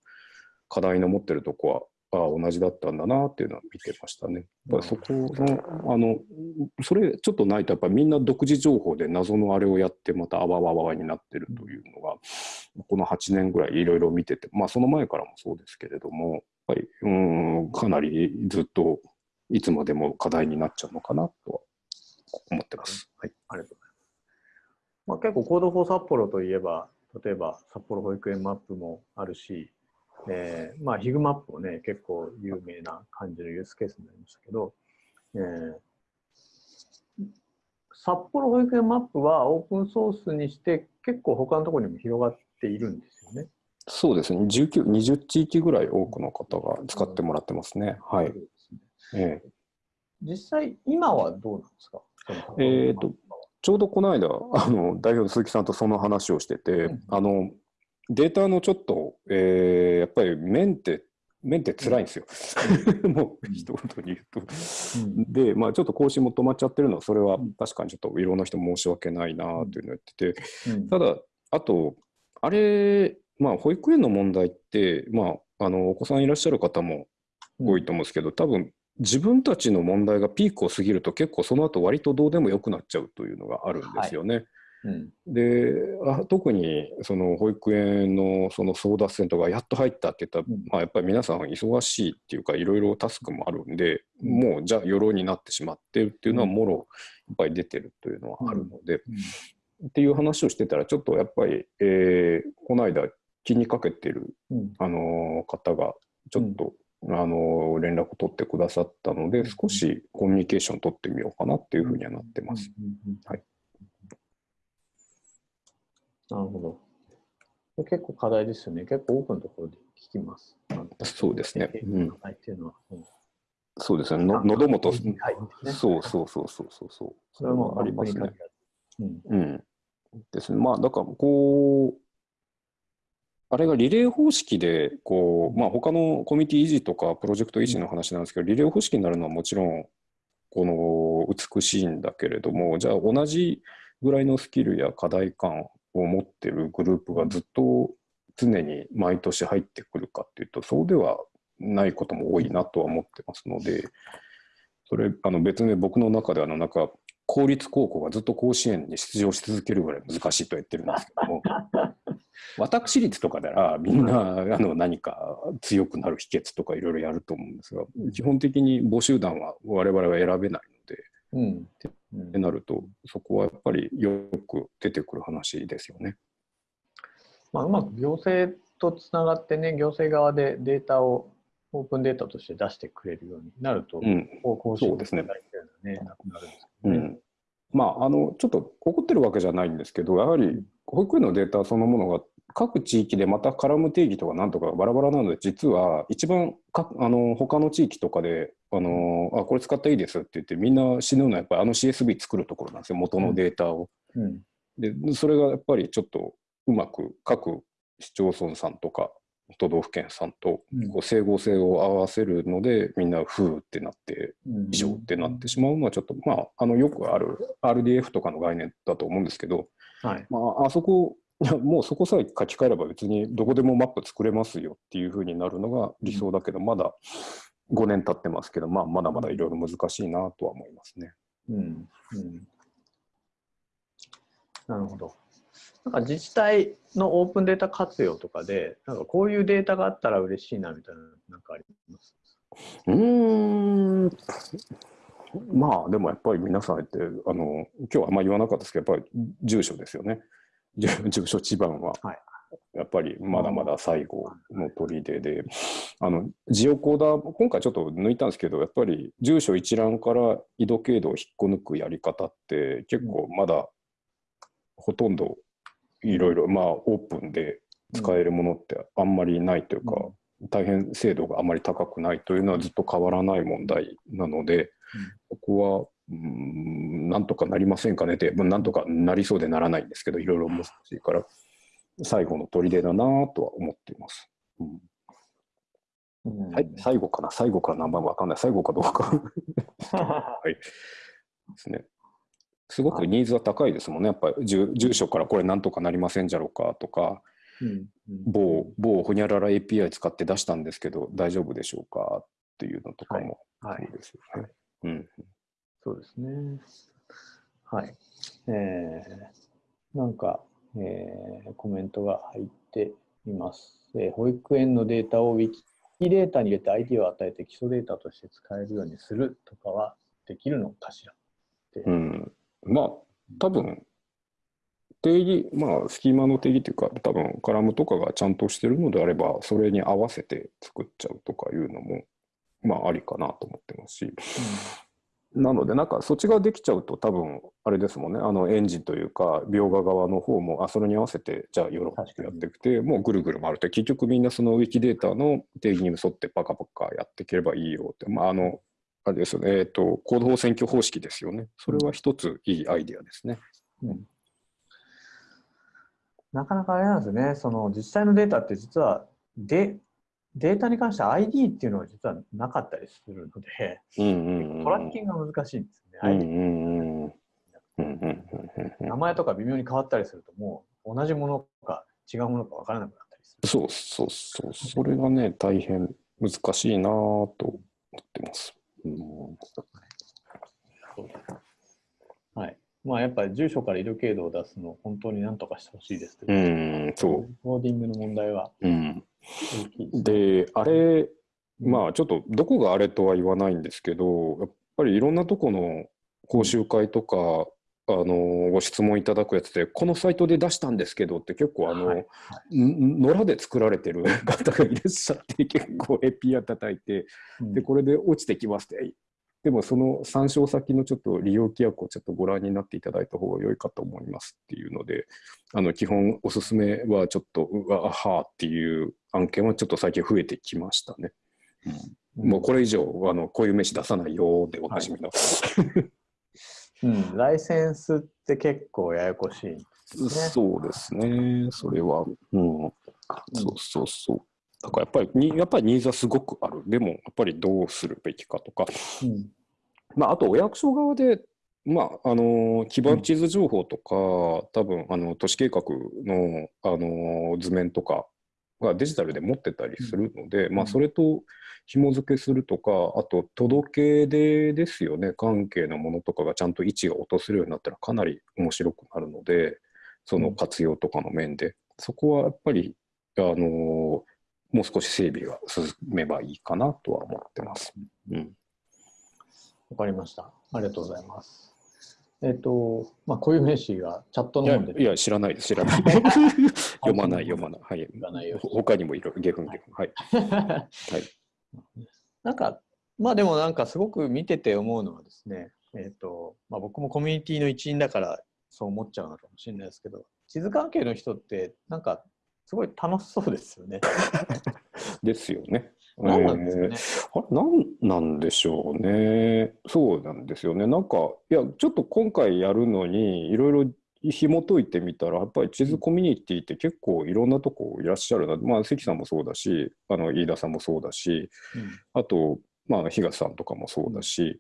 課題の持ってるとこはあ同じだったんだなっていうのは見てましたね。やっぱそこの、あの、それちょっとないと、やっぱりみんな独自情報で謎のあれをやって、またあわわわになってるというのが、この8年ぐらいいろいろ見てて、まあその前からもそうですけれども、やっぱり、うん、かなりずっといつまでも課題になっちゃうのかなとは思ってます。はい。ありがとうございます。まあ、結構、 Code for 札幌といえば、例えば札幌保育園マップもあるし、えー、まあ、ヒグマップもね、結構有名な感じのユースケースになりましたけど、えー、札幌保育園マップはオープンソースにして結構他のところにも広がっているんですよね。そうですね。19、20地域ぐらい多くの方が使ってもらってますね。はい。えー、実際、今はどうなんですか？えっ、と、ちょうどこの間、あの、代表の鈴木さんとその話をしてて、うん、あの、データのちょっと、えー、やっぱりメンテ、メンテ辛いんですよ。もう一言に言うと。で、まあちょっと更新も止まっちゃってるのは、それは確かにちょっといろんな人申し訳ないなというのを言ってて、ただ、あと、あれ、まあ保育園の問題って、まあ、あのお子さんいらっしゃる方も多いと思うんですけど、多分自分たちの問題がピークを過ぎると結構その後割とどうでもよくなっちゃうというのがあるんですよね。はいうん、であ特にその保育園のその争奪戦とかやっと入ったって言ったら、うん、まあ、やっぱり皆さん忙しいっていうかいろいろタスクもあるんで、うん、もうじゃあ鎧になってしまってるっていうのはもろやっぱり出てるというのはあるので、っていう話をしてたらちょっとやっぱり、えー、この間気にかけてる、あの方がちょっと、あの連絡を取ってくださったので少しコミュニケーション取ってみようかなっていうふうにはなってます。はいなるほど。結構課題ですよね。結構多くのところで聞きます。そうですね。うん、っていうのは、うん、そうですね。の喉元、ね、そうそうそうそうそうそう。それもありますね。うん、うん。ですね。まあ、だから、こう、あれがリレー方式で、こう、まあ、他のコミュニティ維持とかプロジェクト維持の話なんですけど、リレー方式になるのはもちろん、この美しいんだけれども、じゃあ同じぐらいのスキルや課題感を持ってるグループがずっと常に毎年入ってくるかっていうとそうではないことも多いなとは思ってますのでそれあの別に僕の中ではあのなんか公立高校がずっと甲子園に出場し続けるぐらい難しいと言ってるんですけども 私立とかならみんなあの何か強くなる秘訣とかいろいろやると思うんですが基本的に募集団は我々は選べないので、うん、ってなると、そこはやっぱりよく出てくる話ですよね。まあ、うまく行政とつながってね、行政側でデータをオープンデータとして出してくれるようになると、うん、こうそうですね。ねなくなるんですね。うんまあ、あのちょっと怒ってるわけじゃないんですけどやはり保育園のデータそのものが各地域でまた絡む定義とかなんとかバラバラなので実は一番かあの他の地域とかであのあこれ使っていいですって言ってみんな死ぬのはやっぱりあの CSV 作るところなんですよ元のデータを。うん、でそれがやっぱりちょっとうまく各市町村さんとか都道府県さんとこう整合性を合わせるので、みんな「ふう」ってなって異常ってなってしまうのはちょっとまああのよくある RDF とかの概念だと思うんですけど、はい。まあ、あそこもうそこさえ書き換えれば別にどこでもマップ作れますよっていうふうになるのが理想だけど、まだ5年経ってますけど、まあ、まだまだいろいろ難しいなとは思いますね。うん、うん、なるほど。なんか自治体のオープンデータ活用とかで、なんかこういうデータがあったら嬉しいなみたいな、なんかあります？うんまあでもやっぱり皆さんってあの今日はあんまり言わなかったですけどやっぱり住所ですよね。住所地番は、はい、やっぱりまだまだ最後の砦で、あの、ジオコーダー、今回ちょっと抜いたんですけど、やっぱり住所一覧から緯度経度を引っこ抜くやり方って結構まだほとんどいろいろ、まあオープンで使えるものってあんまりないというか、大変精度があまり高くないというのはずっと変わらない問題なので、ここはうんなんとかなりませんかねって、なんとかなりそうでならないんですけど、いろいろ難しいから、最後の砦だなとは思っています。うん。はい、最後かな、最後かな、まあ、わかんない、最後かどうか。はい。ですね。すごくニーズは高いですもんね、やっぱり住住所からこれなんとかなりませんじゃろうかとか、うんうん、某、某ほにゃらら API 使って出したんですけど、大丈夫でしょうか？っていうのとかも、はい、そうですよね。うん、そうですね。はい。えー、なんか、えー、コメントが入っています。えー、保育園のデータを Wiki データに入れて ID を与えて基礎データとして使えるようにするとかはできるのかしらうん、まあ多分定義まあスキーマの定義というか多分カラムとかがちゃんとしてるのであればそれに合わせて作っちゃうとかいうのもまあありかなと思ってますし、なので、なんかそっちができちゃうと多分あれですもんね、あのエンジンというか、描画側の方も、あ、それに合わせて、じゃあよろしくやっていくて、もうぐるぐる回ると、結局みんなそのウィキデータの定義に沿ってパカパカやっていければいいよって、まあ、あの、あれですよね、えっ、ー、と、コード法選挙方式ですよね。それは一ついいアイディアですね。うん、なかなかあれなんですね、その自治体のデータって実は、で、データに関して ID っていうのは実はなかったりするので、トラッキングが難しいんですよね。名前とか微妙に変わったりすると、もう同じものか違うものか分からなくなったりする。そうそうそう、それがね、大変難しいなと思ってます。うん、はい。まあやっぱり住所から色経度を出すのを本当になんとかしてほしいですけど、うん、そう。コーディングの問題は。うんで、あれ、まあちょっとどこがあれとは言わないんですけど、やっぱりいろんなとこの講習会とか、あのご質問いただくやつで、このサイトで出したんですけどって結構あの、はい。はい、野良で作られてる方がいらっしゃって、結構エピア叩いて、で、これで落ちてきますって、でもその参照先のちょっと利用規約をちょっとご覧になっていただいた方が良いかと思いますっていうので、あの基本おすすめはちょっと、うわ、はっていう案件はちょっと最近増えてきましたね。うん、もうこれ以上、あのこういう名刺出さないよでおなじみの。はいうん、ライセンスって結構ややこしい、ね、そうですね、それは。うん、そうそうそう。だからやっぱりに、やっぱりニーズはすごくある。でも、やっぱりどうするべきかとか。うん、まあ、あと、お役所側で、まあ、あの基盤地図情報とか、うん、多分あの都市計画のあの図面とかがデジタルで持ってたりするので、うん、まあ、それと紐付けするとか、あと届け出ですよね、関係のものとかがちゃんと位置が落とせるようになったらかなり面白くなるので、その活用とかの面で、そこはやっぱり、あのもう少し整備が進めばいいかなとは思ってます。うん。わかりました。ありがとうございます。えっ、ー、と、まあ、こういう名詞がチャットのでいや、知らないです、知らない。読まない、読まない。はい。ない他にもいろいろ、ゲフンゲフン。はい。はい。なんか、まあでもなんかすごく見てて思うのはですね、えっ、ー、と、まあ僕もコミュニティの一員だからそう思っちゃうのかもしれないですけど、地図関係の人ってなんかすごい楽しそうですよね。ですよね。何なんですかね、えー、何なんでしょうね。そうなんですよね。なんか、いや、ちょっと今回やるのに、いろいろ紐解いてみたら、やっぱり地図コミュニティって結構いろんなとこいらっしゃるな。まあ、関さんもそうだし、あの飯田さんもそうだし、うん、あと、まあ、東さんとかもそうだし、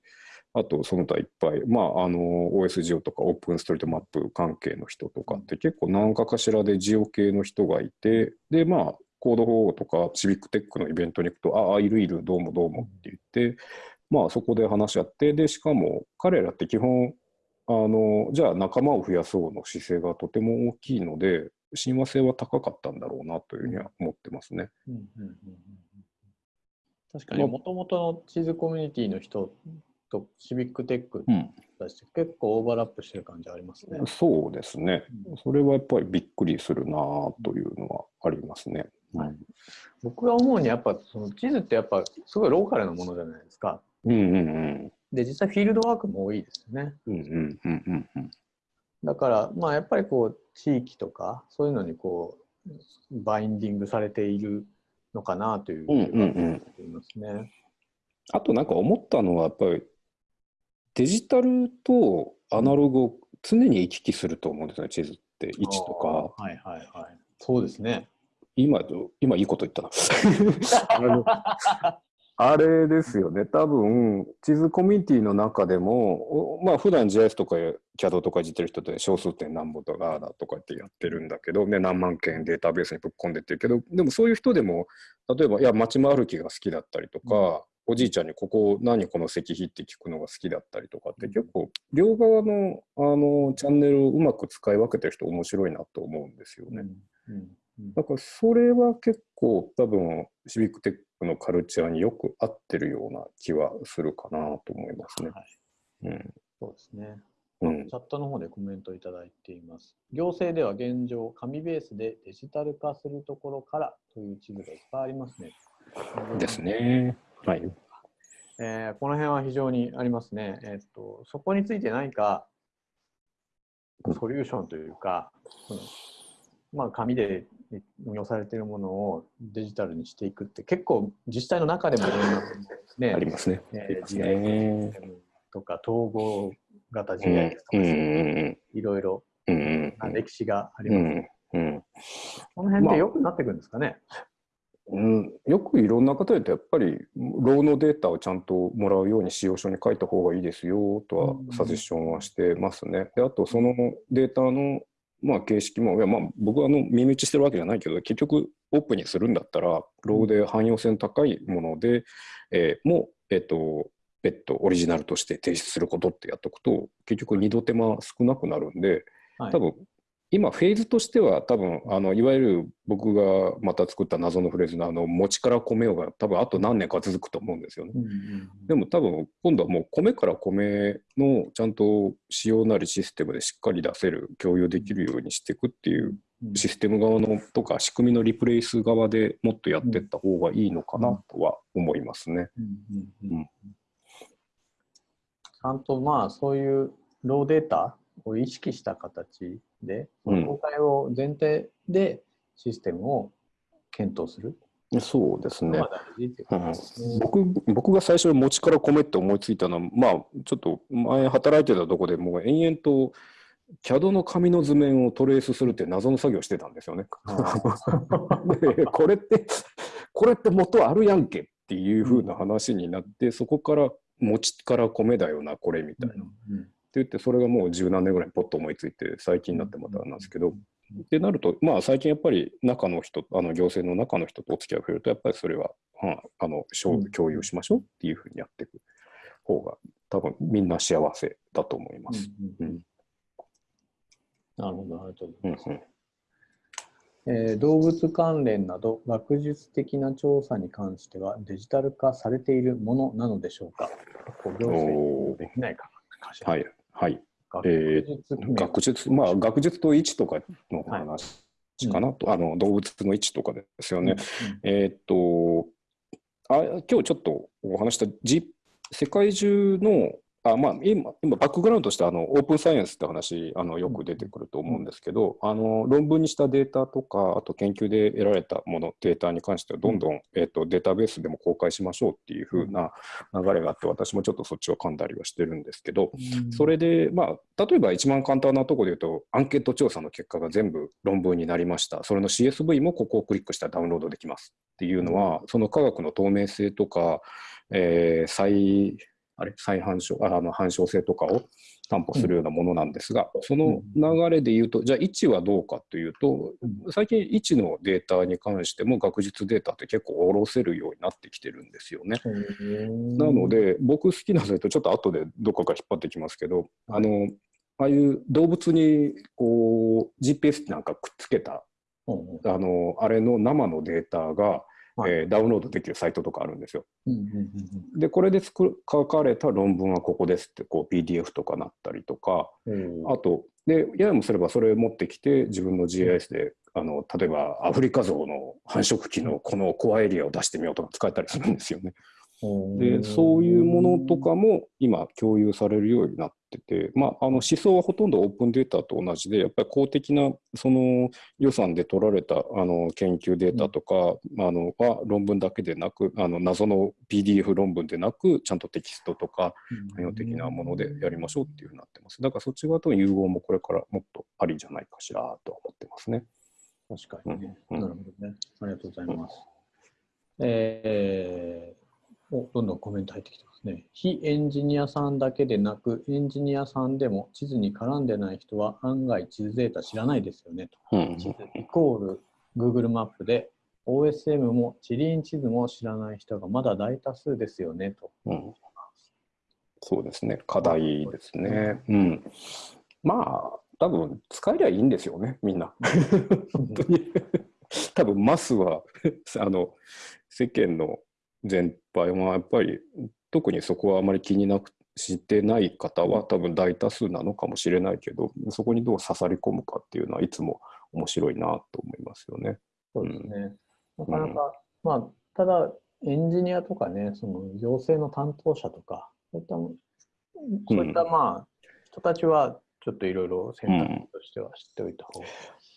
あとその他いっぱい、まあ、あの OSGeo とかオープンストリートマップ関係の人とかって結構何かかしらでジオ系の人がいてでまあコード法とかシビックテックのイベントに行くとああいるいるどうもどうもって言ってまあそこで話し合ってでしかも彼らって基本あのじゃあ仲間を増やそうの姿勢がとても大きいので親和性は高かったんだろうなというふうには思ってますね。確かにもともとの地図コミュニティの人とシビックテック出して、結構オーバーラップしてる感じありますね。そうですね。それはやっぱりびっくりするなというのはありますね。はい、僕が思うにやっぱその地図ってやっぱすごいローカルなものじゃないですか。うんうんうん、で実際フィールドワークも多いですよね。うんうんうんうんうん、だからまあやっぱりこう地域とかそういうのにこうバインディングされているのかなという気がしますね。あとなんか思ったのはやっぱりデジタルとアナログを常に行き来すると思うんですね、地図って位置とか。はいはいはい。そうですね。今、今いいこと言ったな。あれですよね、多分地図コミュニティの中でも、まあ普段 JS とか CAD とかいじってる人って小数点何本とかだとかってやってるんだけど、ね、何万件データベースにぶっ込んでってるけど、でもそういう人でも、例えば、いや、街歩きが好きだったりとか、うん、おじいちゃんにここ何この石碑って聞くのが好きだったりとかって、結構両側のあのチャンネルをうまく使い分けてる人面白いなと思うんですよね。うん。うんだからそれは結構多分シビックテックのカルチャーによく合ってるような気はするかなと思いますね。はい、うん、そうですね。うん、チャットの方でコメントいただいています。行政では現状、紙ベースでデジタル化するところからという地図がいっぱいありますね。ですね。はい。えー、この辺は非常にありますね。えー、っとそこについて何かソリューションというか、うん、まあ、紙で運用されているものをデジタルにしていくって結構自治体の中でもいろんなね。ありますね。えー、GIS とか統合型 GIS とか、いろいろな歴史があります、ね。うん、この辺ってよくなっていくんですかね、まあ、うん、よくいろんな方でやっぱりローのデータをちゃんともらうように使用書に書いた方がいいですよとはサジェッションはしてますね。であとそのデータのまあ、形式も、いやまあ、僕はあの耳打ちしてるわけじゃないけど、結局オープンにするんだったら、ローで汎用性の高いもので、えー、も、えっ、ー、と、別途オリジナルとして提出することってやっておくと、結局二度手間少なくなるんで、多分今フェーズとしては多分あのいわゆる僕がまた作った謎のフレーズのあの餅から米をが多分あと何年か続くと思うんですよね。うんうん、でも多分今度はもう米から米のちゃんと仕様なりシステムでしっかり出せる共有できるようにしていくっていうシステム側のとか仕組みのリプレイス側でもっとやっていった方がいいのかなとは思いますね。ちゃんとまあそういうローデータを意識した形で、公開を前提でシステムを検討する。そうですね。うん、僕僕が最初に餅から米って思いついたのは、まあ、ちょっと前働いてたとこでもう延々と CAD の紙の図面をトレースするって謎の作業してたんですよね。でこれってこれって元あるやんけっていうふうな話になって、そこから餅から米だよなこれみたいな。うんうん言ってそれがもう十何年ぐらいポッと思いついて最近になってまたなんですけど、ってなるとまあ最近やっぱり中の人あの行政の中の人とお付き合いを増えるとやっぱりそれは、うん、あの共有しましょうっていうふうにやっていく方が多分みんな幸せだと思います。なるほどありがとうございます。うんうん。えー、動物関連など学術的な調査に関してはデジタル化されているものなのでしょうか？行政できないかはい、はい。学術、えー、学術、まあ、学術と位置とかの話かなと、はい、あの動物の位置とかですよね。うんうん、えっとあ、今日ちょっとお話した、G、世界中のあまあ、今、今バックグラウンドとしてあのオープンサイエンスって話あのよく出てくると思うんですけど、あの論文にしたデータとかあと研究で得られたものデータに関してはどんどん、えーと、データベースでも公開しましょうっていう風な流れがあって私もちょっとそっちを噛んだりはしてるんですけど、それで、まあ、例えば一番簡単なところで言うとアンケート調査の結果が全部論文になりました。それの CSV もここをクリックしたらダウンロードできますっていうのはその科学の透明性とか、えー、再あれ再反証あの反証性とかを担保するようなものなんですが、うん、その流れで言うと、じゃあ位置はどうかというと、最近位置のデータに関しても学術データって結構下ろせるようになってきてるんですよね。なので僕好きなサイトちょっと後でどこか引っ張ってきますけど、あのああいう動物にこう GPS なんかくっつけた、あのあれの生のデータがはい、えー、ダウンロードできるサイトとかあるんですよ。でこれで作書かれた論文はここですってこう PDF とかなったりとか、あとでややもすればそれを持ってきて自分の GIS であの例えばアフリカゾウの繁殖期のこのコアエリアを出してみようとか使えたりするんですよね。でそういうものとかも今共有されるようになってて、まあ、あの思想はほとんどオープンデータと同じでやっぱり公的なその予算で取られたあの研究データとか、うん、あのは論文だけでなくあの謎の PDF 論文でなくちゃんとテキストとか汎用的なものでやりましょうっていうふうになってますだからそっち側との融合もこれからもっとありじゃないかしらと思ってますね。確かにね、うん、なるほどね。ありがとうございます。えー、おどんどんコメント入ってきてますね。非エンジニアさんだけでなく、エンジニアさんでも地図に絡んでない人は案外地図データ知らないですよねと。うん、地図イコール Google マップで OSM も地理院地図も知らない人がまだ大多数ですよねと。うん、そうですね、課題ですね。うん、まあ、多分使えりゃいいんですよね、みんな。本当に多分マスはあの世間の全般はやっぱり特にそこはあまり気になくしてない方は多分大多数なのかもしれないけどそこにどう刺さり込むかっていうのはいつも面白いなと思いますよね。そうですね、うん、なかなか、うん、まあただエンジニアとかねその行政の担当者とかそういったそういったまあ、人たちはちょっといろいろ選択としては知っておいた方が、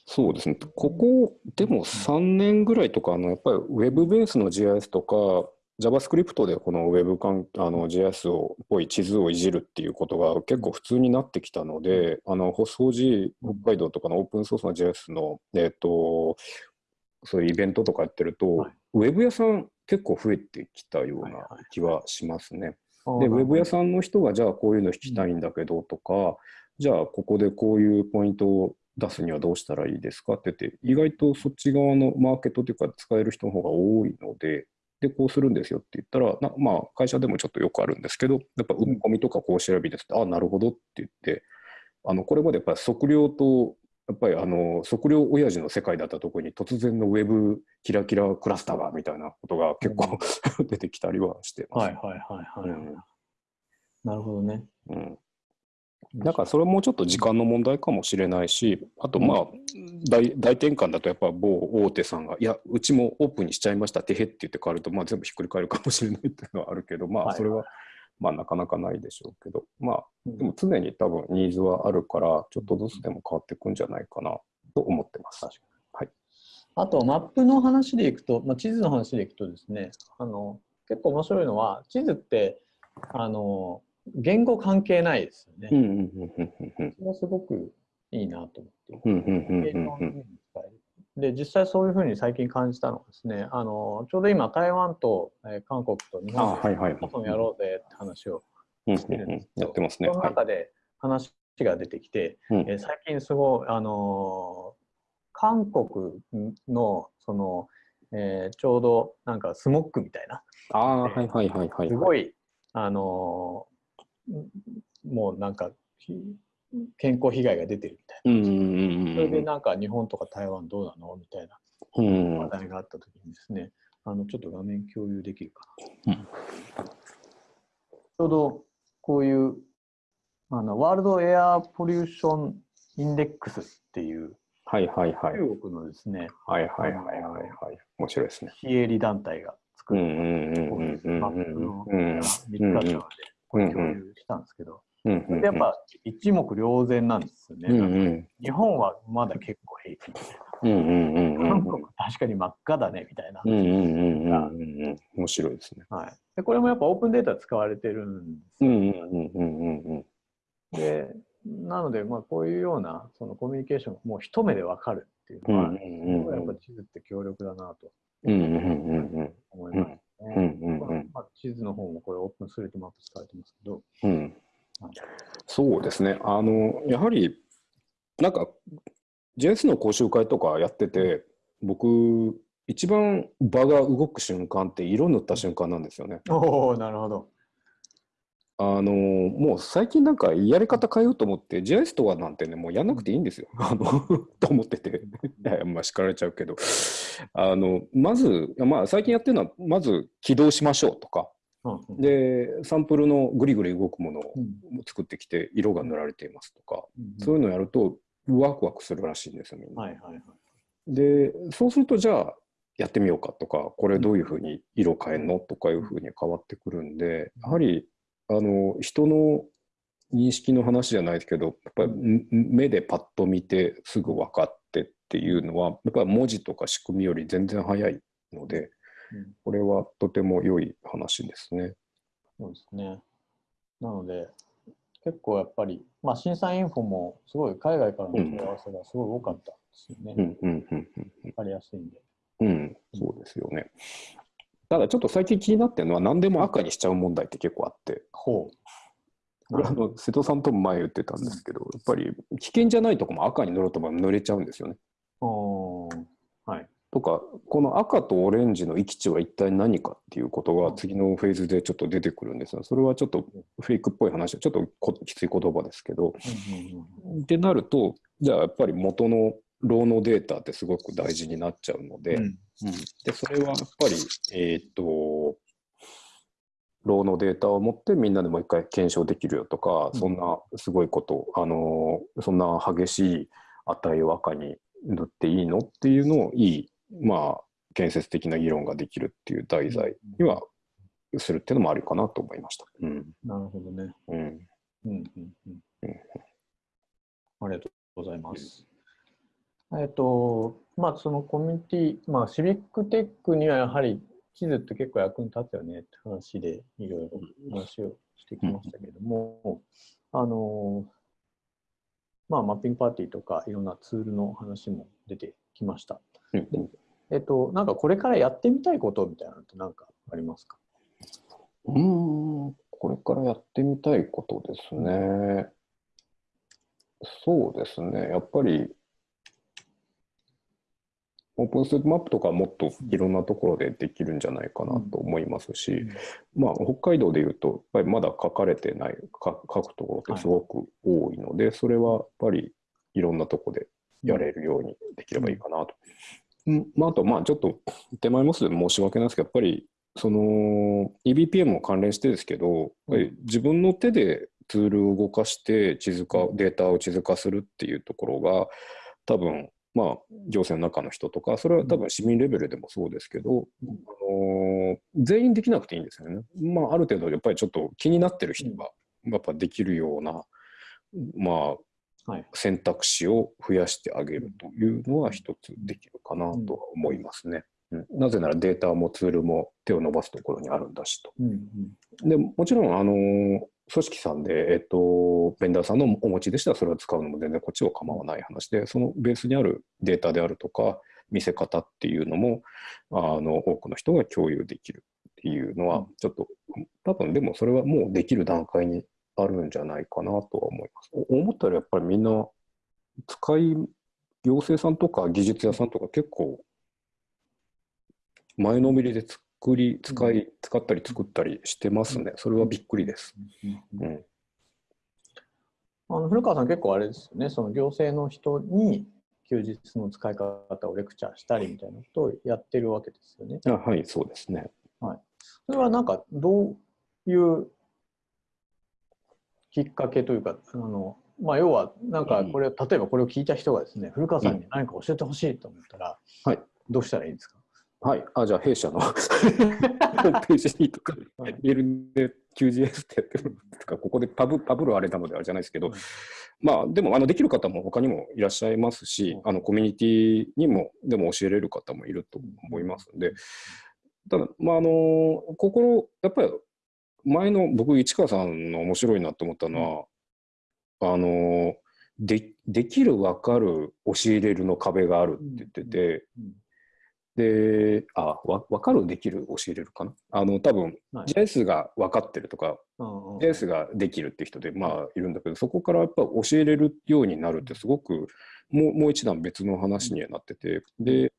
そうですね、ここでも3年ぐらいとか、あのやっぱりウェブベースの GIS とか、JavaScript でこの Web かんあの JS をっぽい地図をいじるっていうことが結構普通になってきたので、あの細字北海道とかのオープンソースの JS の、えーと、そういうイベントとかやってると、はい、ウェブ屋さん結構増えてきたような気はしますね。で、ウェブ屋さんの人がじゃあこういうの引きたいんだけどとか、じゃあここでこういうポイントを出すにはどうしたらいいですかって言って、意外とそっち側のマーケットというか使える人の方が多いので、で、こうするんですよって言ったら、なまあ、会社でもちょっとよくあるんですけど、やっぱ埋め込みとかこう調べですって、ああ、なるほどって言って、あのこれまでやっぱり測量と、やっぱりあの測量親父の世界だったところに突然のウェブキラキラクラスターがみたいなことが結構、うん、出てきたりはしてます。はいはいはいはい。うん、なるほどね。うんだからそれもちょっと時間の問題かもしれないし、あとまあ大大転換だとやっぱ某大手さんが、いや、うちもオープンにしちゃいました、てへって言って変わると、まあ、全部ひっくり返るかもしれないっていうのはあるけど、まあそれはまあなかなかないでしょうけど、まあでも常に多分ニーズはあるから、ちょっとずつでも変わっていくんじゃないかなと思ってます。はい、あとマップの話でいくと、まあ、地図の話でいくとですね、あの結構面白いのは、地図ってあの言語関係ないですよね。それはすごくいいなと思って。で、実際そういうふうに最近感じたのはですね、あのちょうど今台湾と、えー、韓国と日本でハカソンやろうぜって話をしてるんですけど、やってますね。その中で話が出てきて、はい、えー、最近すごい、あのー、韓国のその、えー、ちょうどなんかスモックみたいな、あはいはいはいはい、すごい、あのもうなんか健康被害が出てるみたいな、それでなんか日本とか台湾どうなのみたいな。話題があった時にですね、あのちょっと画面共有できるかな、うん、ちょうどこういうあのワールドエアポリューションインデックスっていうはいはいはい。中国のですね、はいはいはいはいはい。面白いですね。非営利団体が作る、マップの3日間でこれ共有したんですけど、でやっぱ一目瞭然なんですよね。うんうん、日本はまだ結構平気みたいな。韓国確かに真っ赤だねみたいな。面白いですね。はい、でこれもやっぱオープンデータ使われてるんですよ。でなので、まあ、こういうようなそのコミュニケーションがもう一目でわかるっていうのは、やっぱ地図って強力だなと思います。うんうんうんまあ、地図の方もこれオープンストリートマップ使われてますけど、うん、そうですねあのやはりなんか JS の講習会とかやってて僕一番場が動く瞬間って色塗った瞬間なんですよね。おおなるほど。あのもう最近なんかやり方変えようと思って JS とかなんてねもうやんなくていいんですよ。あの と思ってて。まあ叱られちゃうけど。あのまず、まあ、最近やってるのはまず起動しましょうとか、うんでサンプルのグリグリ動くものを作ってきて色が塗られていますとか、うん、そういうのをやるとワクワクするらしいんですよみんな。はいはいはい、でそうするとじゃあやってみようかとか、これどういうふうに色変えんのとかいうふうに変わってくるんで、やはり、あの、人の認識の話じゃないですけど、やっぱり目でパッと見てすぐ分かってっていうのは、やっぱり文字とか仕組みより全然早いので、これはとても良い話ですね。そうですね。なので、結構やっぱり、まあ、審査インフォもすごい海外からの問い合わせがすごい多かったですよね。うんうんうんうん。わかりやすいんで。うん、そうですよね。ただちょっと最近気になってるのは何でも赤にしちゃう問題って結構あって。ほう。これあの瀬戸さんとも前言ってたんですけど、やっぱり危険じゃないとこも赤に塗ろうと塗れちゃうんですよね。はい、とかこの赤とオレンジの域値は一体何かっていうことが次のフェーズでちょっと出てくるんですがそれはちょっとフェイクっぽい話ちょっときつい言葉ですけど。ってなるとじゃあやっぱり元のローのデータってすごく大事になっちゃうのでうん、でそれはやっぱり、えーと、ローのデータを持ってみんなでもう一回検証できるよとか、うん、そんなすごいことあのそんな激しい値を赤に塗っていいのっていうのをいいまあ建設的な議論ができるっていう題材にはするっていうのもあるかなと思いました。うん、なるほどね。うん。うんうんうんうん、ありがとうございます。えっと、まあ、そのコミュニティ、まあ、シビックテックにはやはり地図って結構役に立つよねって話でいろいろ話をしてきましたけども、あの、まあ、マッピングパーティーとかいろんなツールの話も出てきました。でえっと、なんかこれからやってみたいことみたいなのって何かありますか？うん、これからやってみたいことですね。そうですね。やっぱりオープンスマップとかもっといろんなところでできるんじゃないかなと思いますし、うん、まあ、北海道でいうと、やっぱりまだ書かれてない書くところってすごく多いので、はい、それはやっぱりいろんなとこでやれるようにできればいいかなと。うん。まあ、あと、まあ、ちょっと手前もすで申し訳ないですけど、やっぱりその EBPM も関連してですけど、自分の手でツールを動かして地図化、データを地図化するっていうところが、多分まあ、行政の中の人とか、それは多分市民レベルでもそうですけど、あの全員できなくていいんですよね。まあ、ある程度、やっぱりちょっと気になってる人が、やっぱできるような、まあ、はい、選択肢を増やしてあげるというのは一つできるかなとは思いますね。うん、なぜならデータもツールも手を伸ばすところにあるんだしと。でもちろん、あの組織さんで、えっと、ベンダーさんのお持ちでしたらそれを使うのも全然こっちは構わない話で、そのベースにあるデータであるとか、見せ方っていうのも、あの、多くの人が共有できるっていうのは、ちょっと、多分でもそれはもうできる段階にあるんじゃないかなとは思います。思ったらやっぱりみんな、使い、行政さんとか技術屋さんとか結構、前のめりで作り、使い、使ったり作ったりしてますね。それはびっくりです。うん。あの古川さん結構あれですよね、その行政の人に休日の使い方をレクチャーしたりみたいなことをやってるわけですよね。あはい、そうですね。はい。それはなんかどういうきっかけというか、あのまあ、要はなんかこれ、例えばこれを聞いた人がですね、古川さんに何か教えてほしいと思ったら、はい、どうしたらいいんですか？はい。あ、じゃあ、弊社のホームページにとか、メールで QGS ってやってるとか、ここでパブパブるあれなのであれじゃないですけど、まあ、でも、あの、できる方も他にもいらっしゃいますし、あの、コミュニティにも、でも教えれる方もいると思いますので、ただ、まあ、あの、心、やっぱり、前の僕、市川さんの面白いなと思ったのは、あの、でできる、分かる、教えれるの壁があるって言ってて、で、あ、わ分かる、できる、教えれるかな？あの、多分、はい、JS が分かってるとか、JS ができるって人で、まあ、いるんだけど、そこからやっぱ教えれるようになるってすごく、もうもう一段別の話にはなってて、で、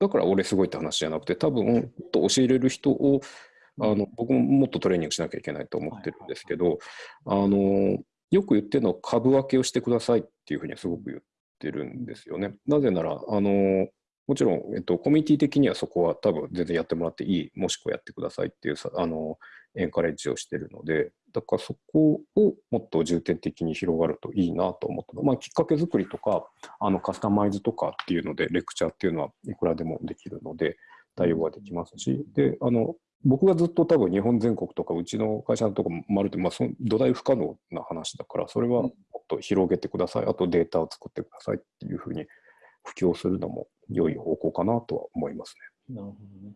だから俺すごいって話じゃなくて、多分、と教えれる人を、あの、僕ももっとトレーニングしなきゃいけないと思ってるんですけど、あの、よく言ってるのは株分けをしてくださいっていうふうにはすごく言ってるんですよね。なぜなら、あの、もちろん、えっと、コミュニティ的にはそこは多分全然やってもらっていい、もしくはやってくださいっていうあのエンカレッジをしてるので、だからそこをもっと重点的に広がるといいなと思った。まあ、きっかけ作りとか、あのカスタマイズとかっていうので、レクチャーっていうのはいくらでもできるので、対応ができますし、で、あの、僕がずっと多分日本全国とかうちの会社のとこもまるで、まあ、その土台不可能な話だからそれはもっと広げてください。あとデータを作ってくださいっていうふうに布教するのも良い方向かなとは思いますね。なるほどね。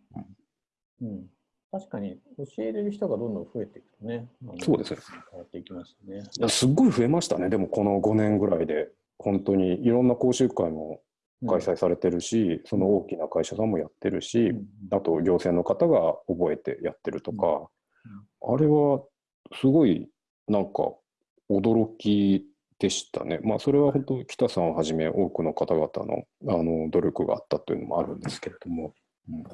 うん、うん確かに教えれる人がどんどん増えていくとね、そうですね。変わっていきますね。いやすっごい増えましたね、でもこの5年ぐらいで、本当にいろんな講習会も開催されてるし、その大きな会社さんもやってるし、あと行政の方が覚えてやってるとか、あれはすごいなんか驚きでしたね。まあそれは本当北さんをはじめ多くの方々のあの努力があったというのもあるんですけれども。うん、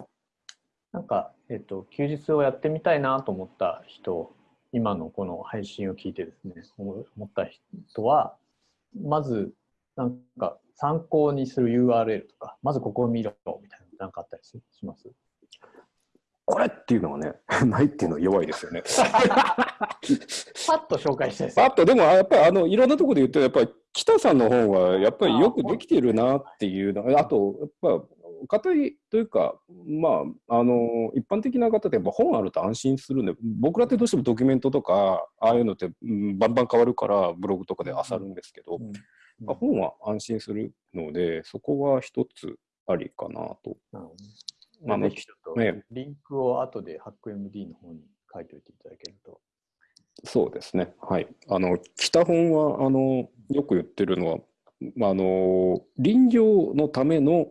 なんか、えっと、休日をやってみたいなと思った人、今のこの配信を聞いてですね、思った人は、まず、なんか参考にする URL とか、まずここを見ろみたいななんかあったりします？これっていうのはね、ないっていうのは弱いですよね。パッと紹介したいです。パッと、でもやっぱりあのいろんなところで言って、やっぱり北さんの本はやっぱりよくできてるなっていうのあと、やっぱ方というか、まあ、あの一般的な方ってやっぱ本あると安心するんで僕らってどうしてもドキュメントとかああいうのって、うん、バンバン変わるからブログとかで漁るんですけど、うんまあ、本は安心するので、そこは一つありかなと。なるほどね。まあ、ね、ね、リンクを後でハック MD の方に書いておいていただけると。そうですね。はい。あの、北本は、あの、よく言ってるのは、まあ、あの、林業のための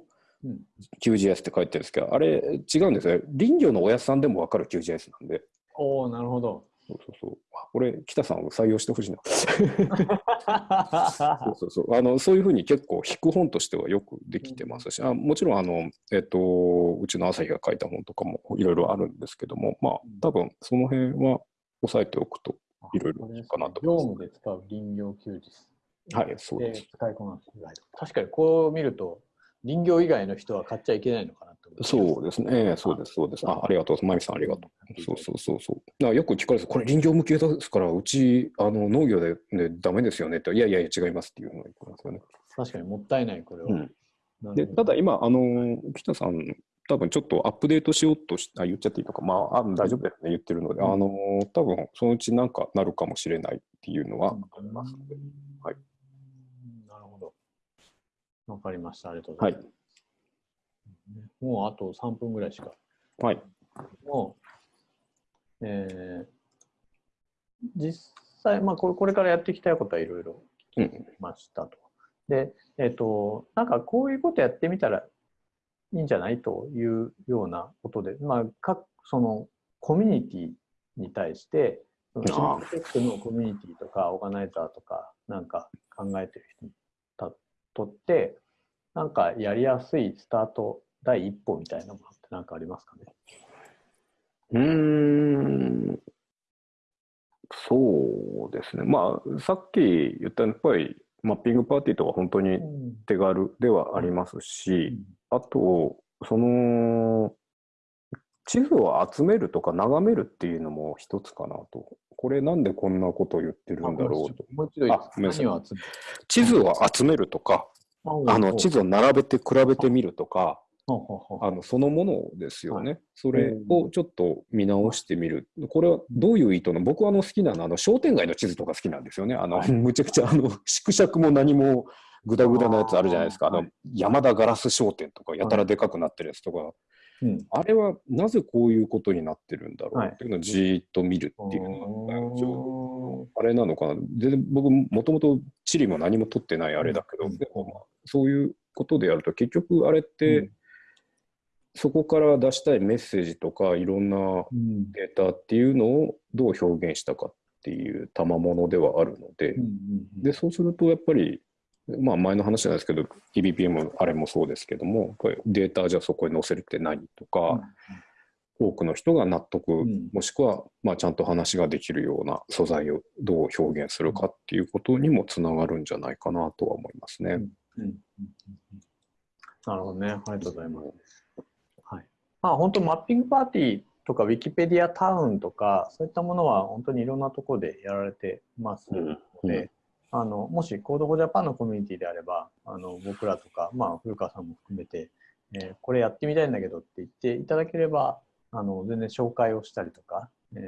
QGIS って書いてるんですけど、あれ違うんですね。林業のおやつさんでも分かる QGIS なんで。おおなるほど。そうそうそう。これ、北さんを採用してほしいな。そうそうそう。あの、そういうふうに結構、引く本としてはよくできてますし、あもちろん、あの、えっと、うちの朝日が書いた本とかもいろいろあるんですけども、まあ、多分、その辺は押さえておくといろいろかなと思います。業務で使う林業休日。はい、そうです。使いこなす確かにこう見ると、林業以外の人は買っちゃいけないのかなとそうですね、そうです、そうです。あありがとう、まゆさんありがとう。そうそうそうそう。だからよく聞かれるこれ林業向けですから、うちあの農業で、ね、ダメですよねって、いやいやいや違いますっていうのが言ってますよね。確かにもったいない、これは。うん、でただ今、あの北さん、多分ちょっとアップデートしようとしあ言っちゃっていいのか、まあ、あ大丈夫だよね、言ってるので、うん、あの多分そのうちなんかなるかもしれないっていうのはありますので。はい、なるほど。わかりました。ありがとうございます。はいもうあと3分ぐらいしか。はい。もう、えー、実際、まあこれ、これからやっていきたいことはいろいろ聞きましたと。うん、で、えっ、ー、と、なんかこういうことやってみたらいいんじゃないというようなことで、まあ、各そのコミュニティに対して、そのックのコミュニティとか、オーガナイザーとか、なんか考えてる人にとって、なんかやりやすいスタート第一歩みたいなものって何かありますかね？うん、そうですね。まあ、さっき言ったやっぱりマッピングパーティーとか本当に手軽ではありますし、うん、あと、その、地図を集めるとか眺めるっていうのも一つかなと。これなんでこんなことを言ってるんだろうと。もう一度地図を集めるとか、あの地図を並べて比べてみるとか、あのそのものですよね、はい、それをちょっと見直してみる、これはどういう意図の、僕はあの好きなのあの商店街の地図とか好きなんですよね、あの、はい、むちゃくちゃあの縮尺も何もぐだぐだなやつあるじゃないですか、あの山田ガラス商店とか、やたらでかくなってるやつとか、うん、あれはなぜこういうことになってるんだろう？っていうのをじーっと見るっていうのが、あれなのかな、全然僕、もともと地理も何も取ってないあれだけど、でもまあそういうことでやると、結局あれって、そこから出したいメッセージとかいろんなデータっていうのをどう表現したかっていう賜物ではあるので,、でそうするとやっぱり、まあ、前の話ないですけど EBPM あれもそうですけどもデータじゃあそこに載せるって何とか、多くの人が納得、もしくはまあちゃんと話ができるような素材をどう表現するかっていうことにもつながるんじゃないかなとは思いますね。なるほどね。ありがとうございます。まあ、本当マッピングパーティーとか、ウィキペディアタウンとか、そういったものは本当にいろんなところでやられてますので、あのもし Code for Japan のコミュニティであれば、あの僕らとか、まあ、古川さんも含めて、えー、これやってみたいんだけどって言っていただければ、あの全然紹介をしたりとか、え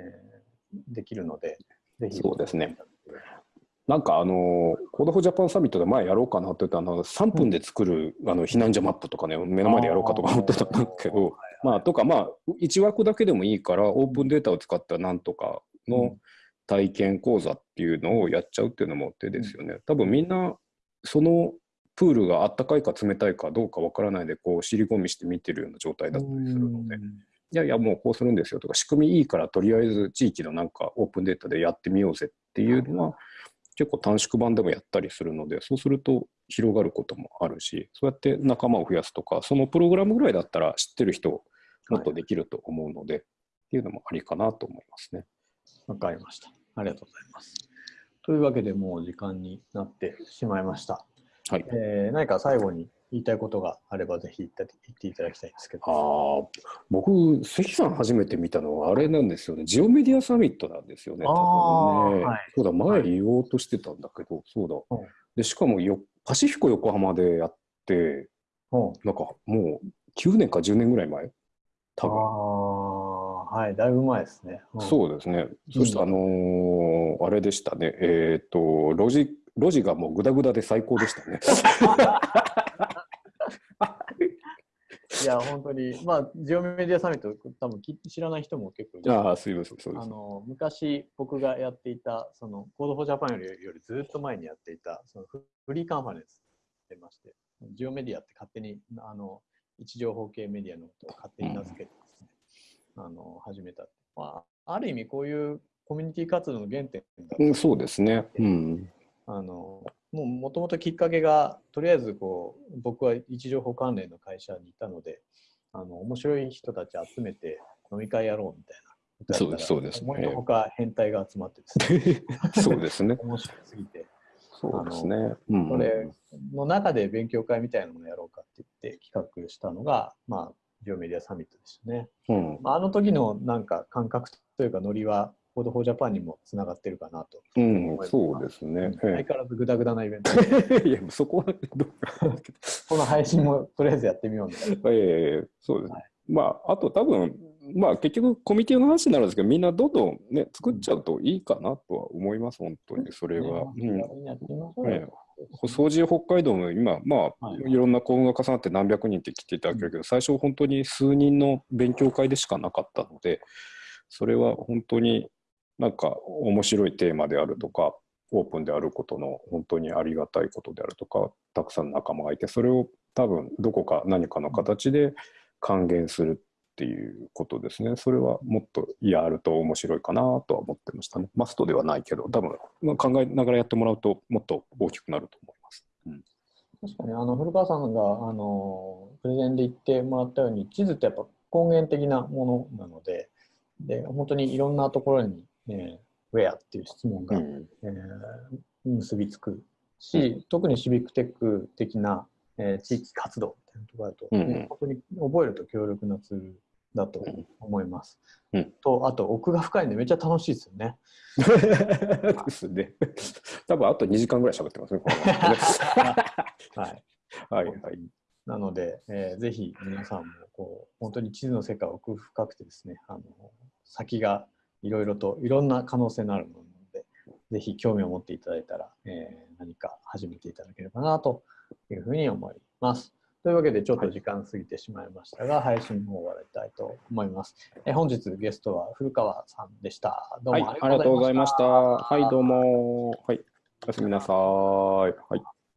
ー、できるので、ぜひ。そうですね。なんかあの、 Code for Japan Summit で前やろうかなって言ったあの3分で作る、あの避難所マップとかね、目の前でやろうかとか思ってたんだけど、まあ、とかまあ、1枠だけでもいいから、オープンデータを使ったなんとかの体験講座っていうのをやっちゃうっていうのも手ですよね。多分みんな、そのプールがあったかいか冷たいかどうかわからないで、こう、尻込みして見てるような状態だったりするので。いやいや、もうこうするんですよとか、仕組みいいから、とりあえず地域のなんかオープンデータでやってみようぜっていうのは、結構短縮版でもやったりするので、そうすると広がることもあるし、そうやって仲間を増やすとか、そのプログラムぐらいだったら知ってる人、もっとできると思うので、はい、っていうのもありかなと思いますね。わかりました。ありがとうございます。というわけで、もう時間になってしまいました。はい。えー、何か最後に言いたいことがあれば、ぜひ言っていただきたいんですけど。ああ、僕、関さん初めて見たのはあれなんですよね。ジオメディアサミットなんですよね。多分ね。はい、そうだ、前言おうとしてたんだけど、そうだ。うん、で、しかもよ、パシフィコ横浜でやって、うん、なんかもう9年か10年ぐらい前？多分。あはい、だいぶ前ですね。うん、そうですね。そして、あのー、あれでしたね。えっ、ー、と、ロジ、ロジがもうぐだぐだで最高でしたね。いや、本当に、まあ、ジオメディアサミット、多分知らない人も結構いる。ああ、すいません、そうです。あの、昔僕がやっていた、その、 Code for Japan よりよりずっと前にやっていた、そのフリーカンファレンスってまして、ジオメディアって勝手に、あの、位置情報系メディアのことを勝手に名付けてあの、始めた。まあ、ある意味こういうコミュニティ活動の原点だ。うん、そうですね。うん。あのもうもともときっかけがとりあえずこう僕は位置情報関連の会社にいたのであの面白い人たち集めて飲み会やろうみたいなそうですそうです、ね、思いのほか変態が集まってですね。そうですね。面白すぎて。そうですね、うん、これの中で勉強会みたいなものをやろうかって言って企画したのがまあジオメディアサミットでしたね、うんまあ、あの時のなんか感覚というかノリは Code for Japan にもつながってるかなと。うん、そうですね。相変わらずぐだぐだなイベント。いや、そこはこの配信もとりあえずやってみようみたいな。ええそうです、はい、まあ、あと多分、まあ結局コミュニティの話になるんですけど、みんなどんどんね、作っちゃうといいかなとは思います、本当に、それは。うん。掃除北海道も今、まあ、はい、い。ろんな幸運が重なって何百人って来ていただけるけど、最初本当に数人の勉強会でしかなかったので、それは本当になんか面白いテーマであるとかオープンであることの本当にありがたいことであるとかたくさんの仲間がいてそれを多分どこか何かの形で還元するっていうことですね。それはもっとやると面白いかなとは思ってましたね。マストではないけど多分考えながらやってもらうともっと大きくなると思います。うん。確かにあの古川さんがあのプレゼンで言ってもらったように地図ってやっぱ根源的なものなのでで本当にいろんなところにえー、ウェアっていう質問が、うん、えー、結びつくし、特にシビックテック的な、えー、地域活動っていうところだと、うん、本当に覚えると強力なツールだと思います。うん、と、あと奥が深いんでめっちゃ楽しいですよね。ですね。多分あと2時間ぐらい喋ってますね。はい。はいはい。なので、えー、ぜひ皆さんもこう本当に地図の世界奥深くてですね、あの先がいろいろといろんな可能性のあるもので、ぜひ興味を持っていただいたら、えー、何か始めていただければなというふうに思います。というわけでちょっと時間過ぎてしまいましたが、はい、配信の方終わりたいと思います。え本日ゲストは古川さんでした。どうもありがとうございました。はい、はい、どうも。はい、おやすみなさい。はい。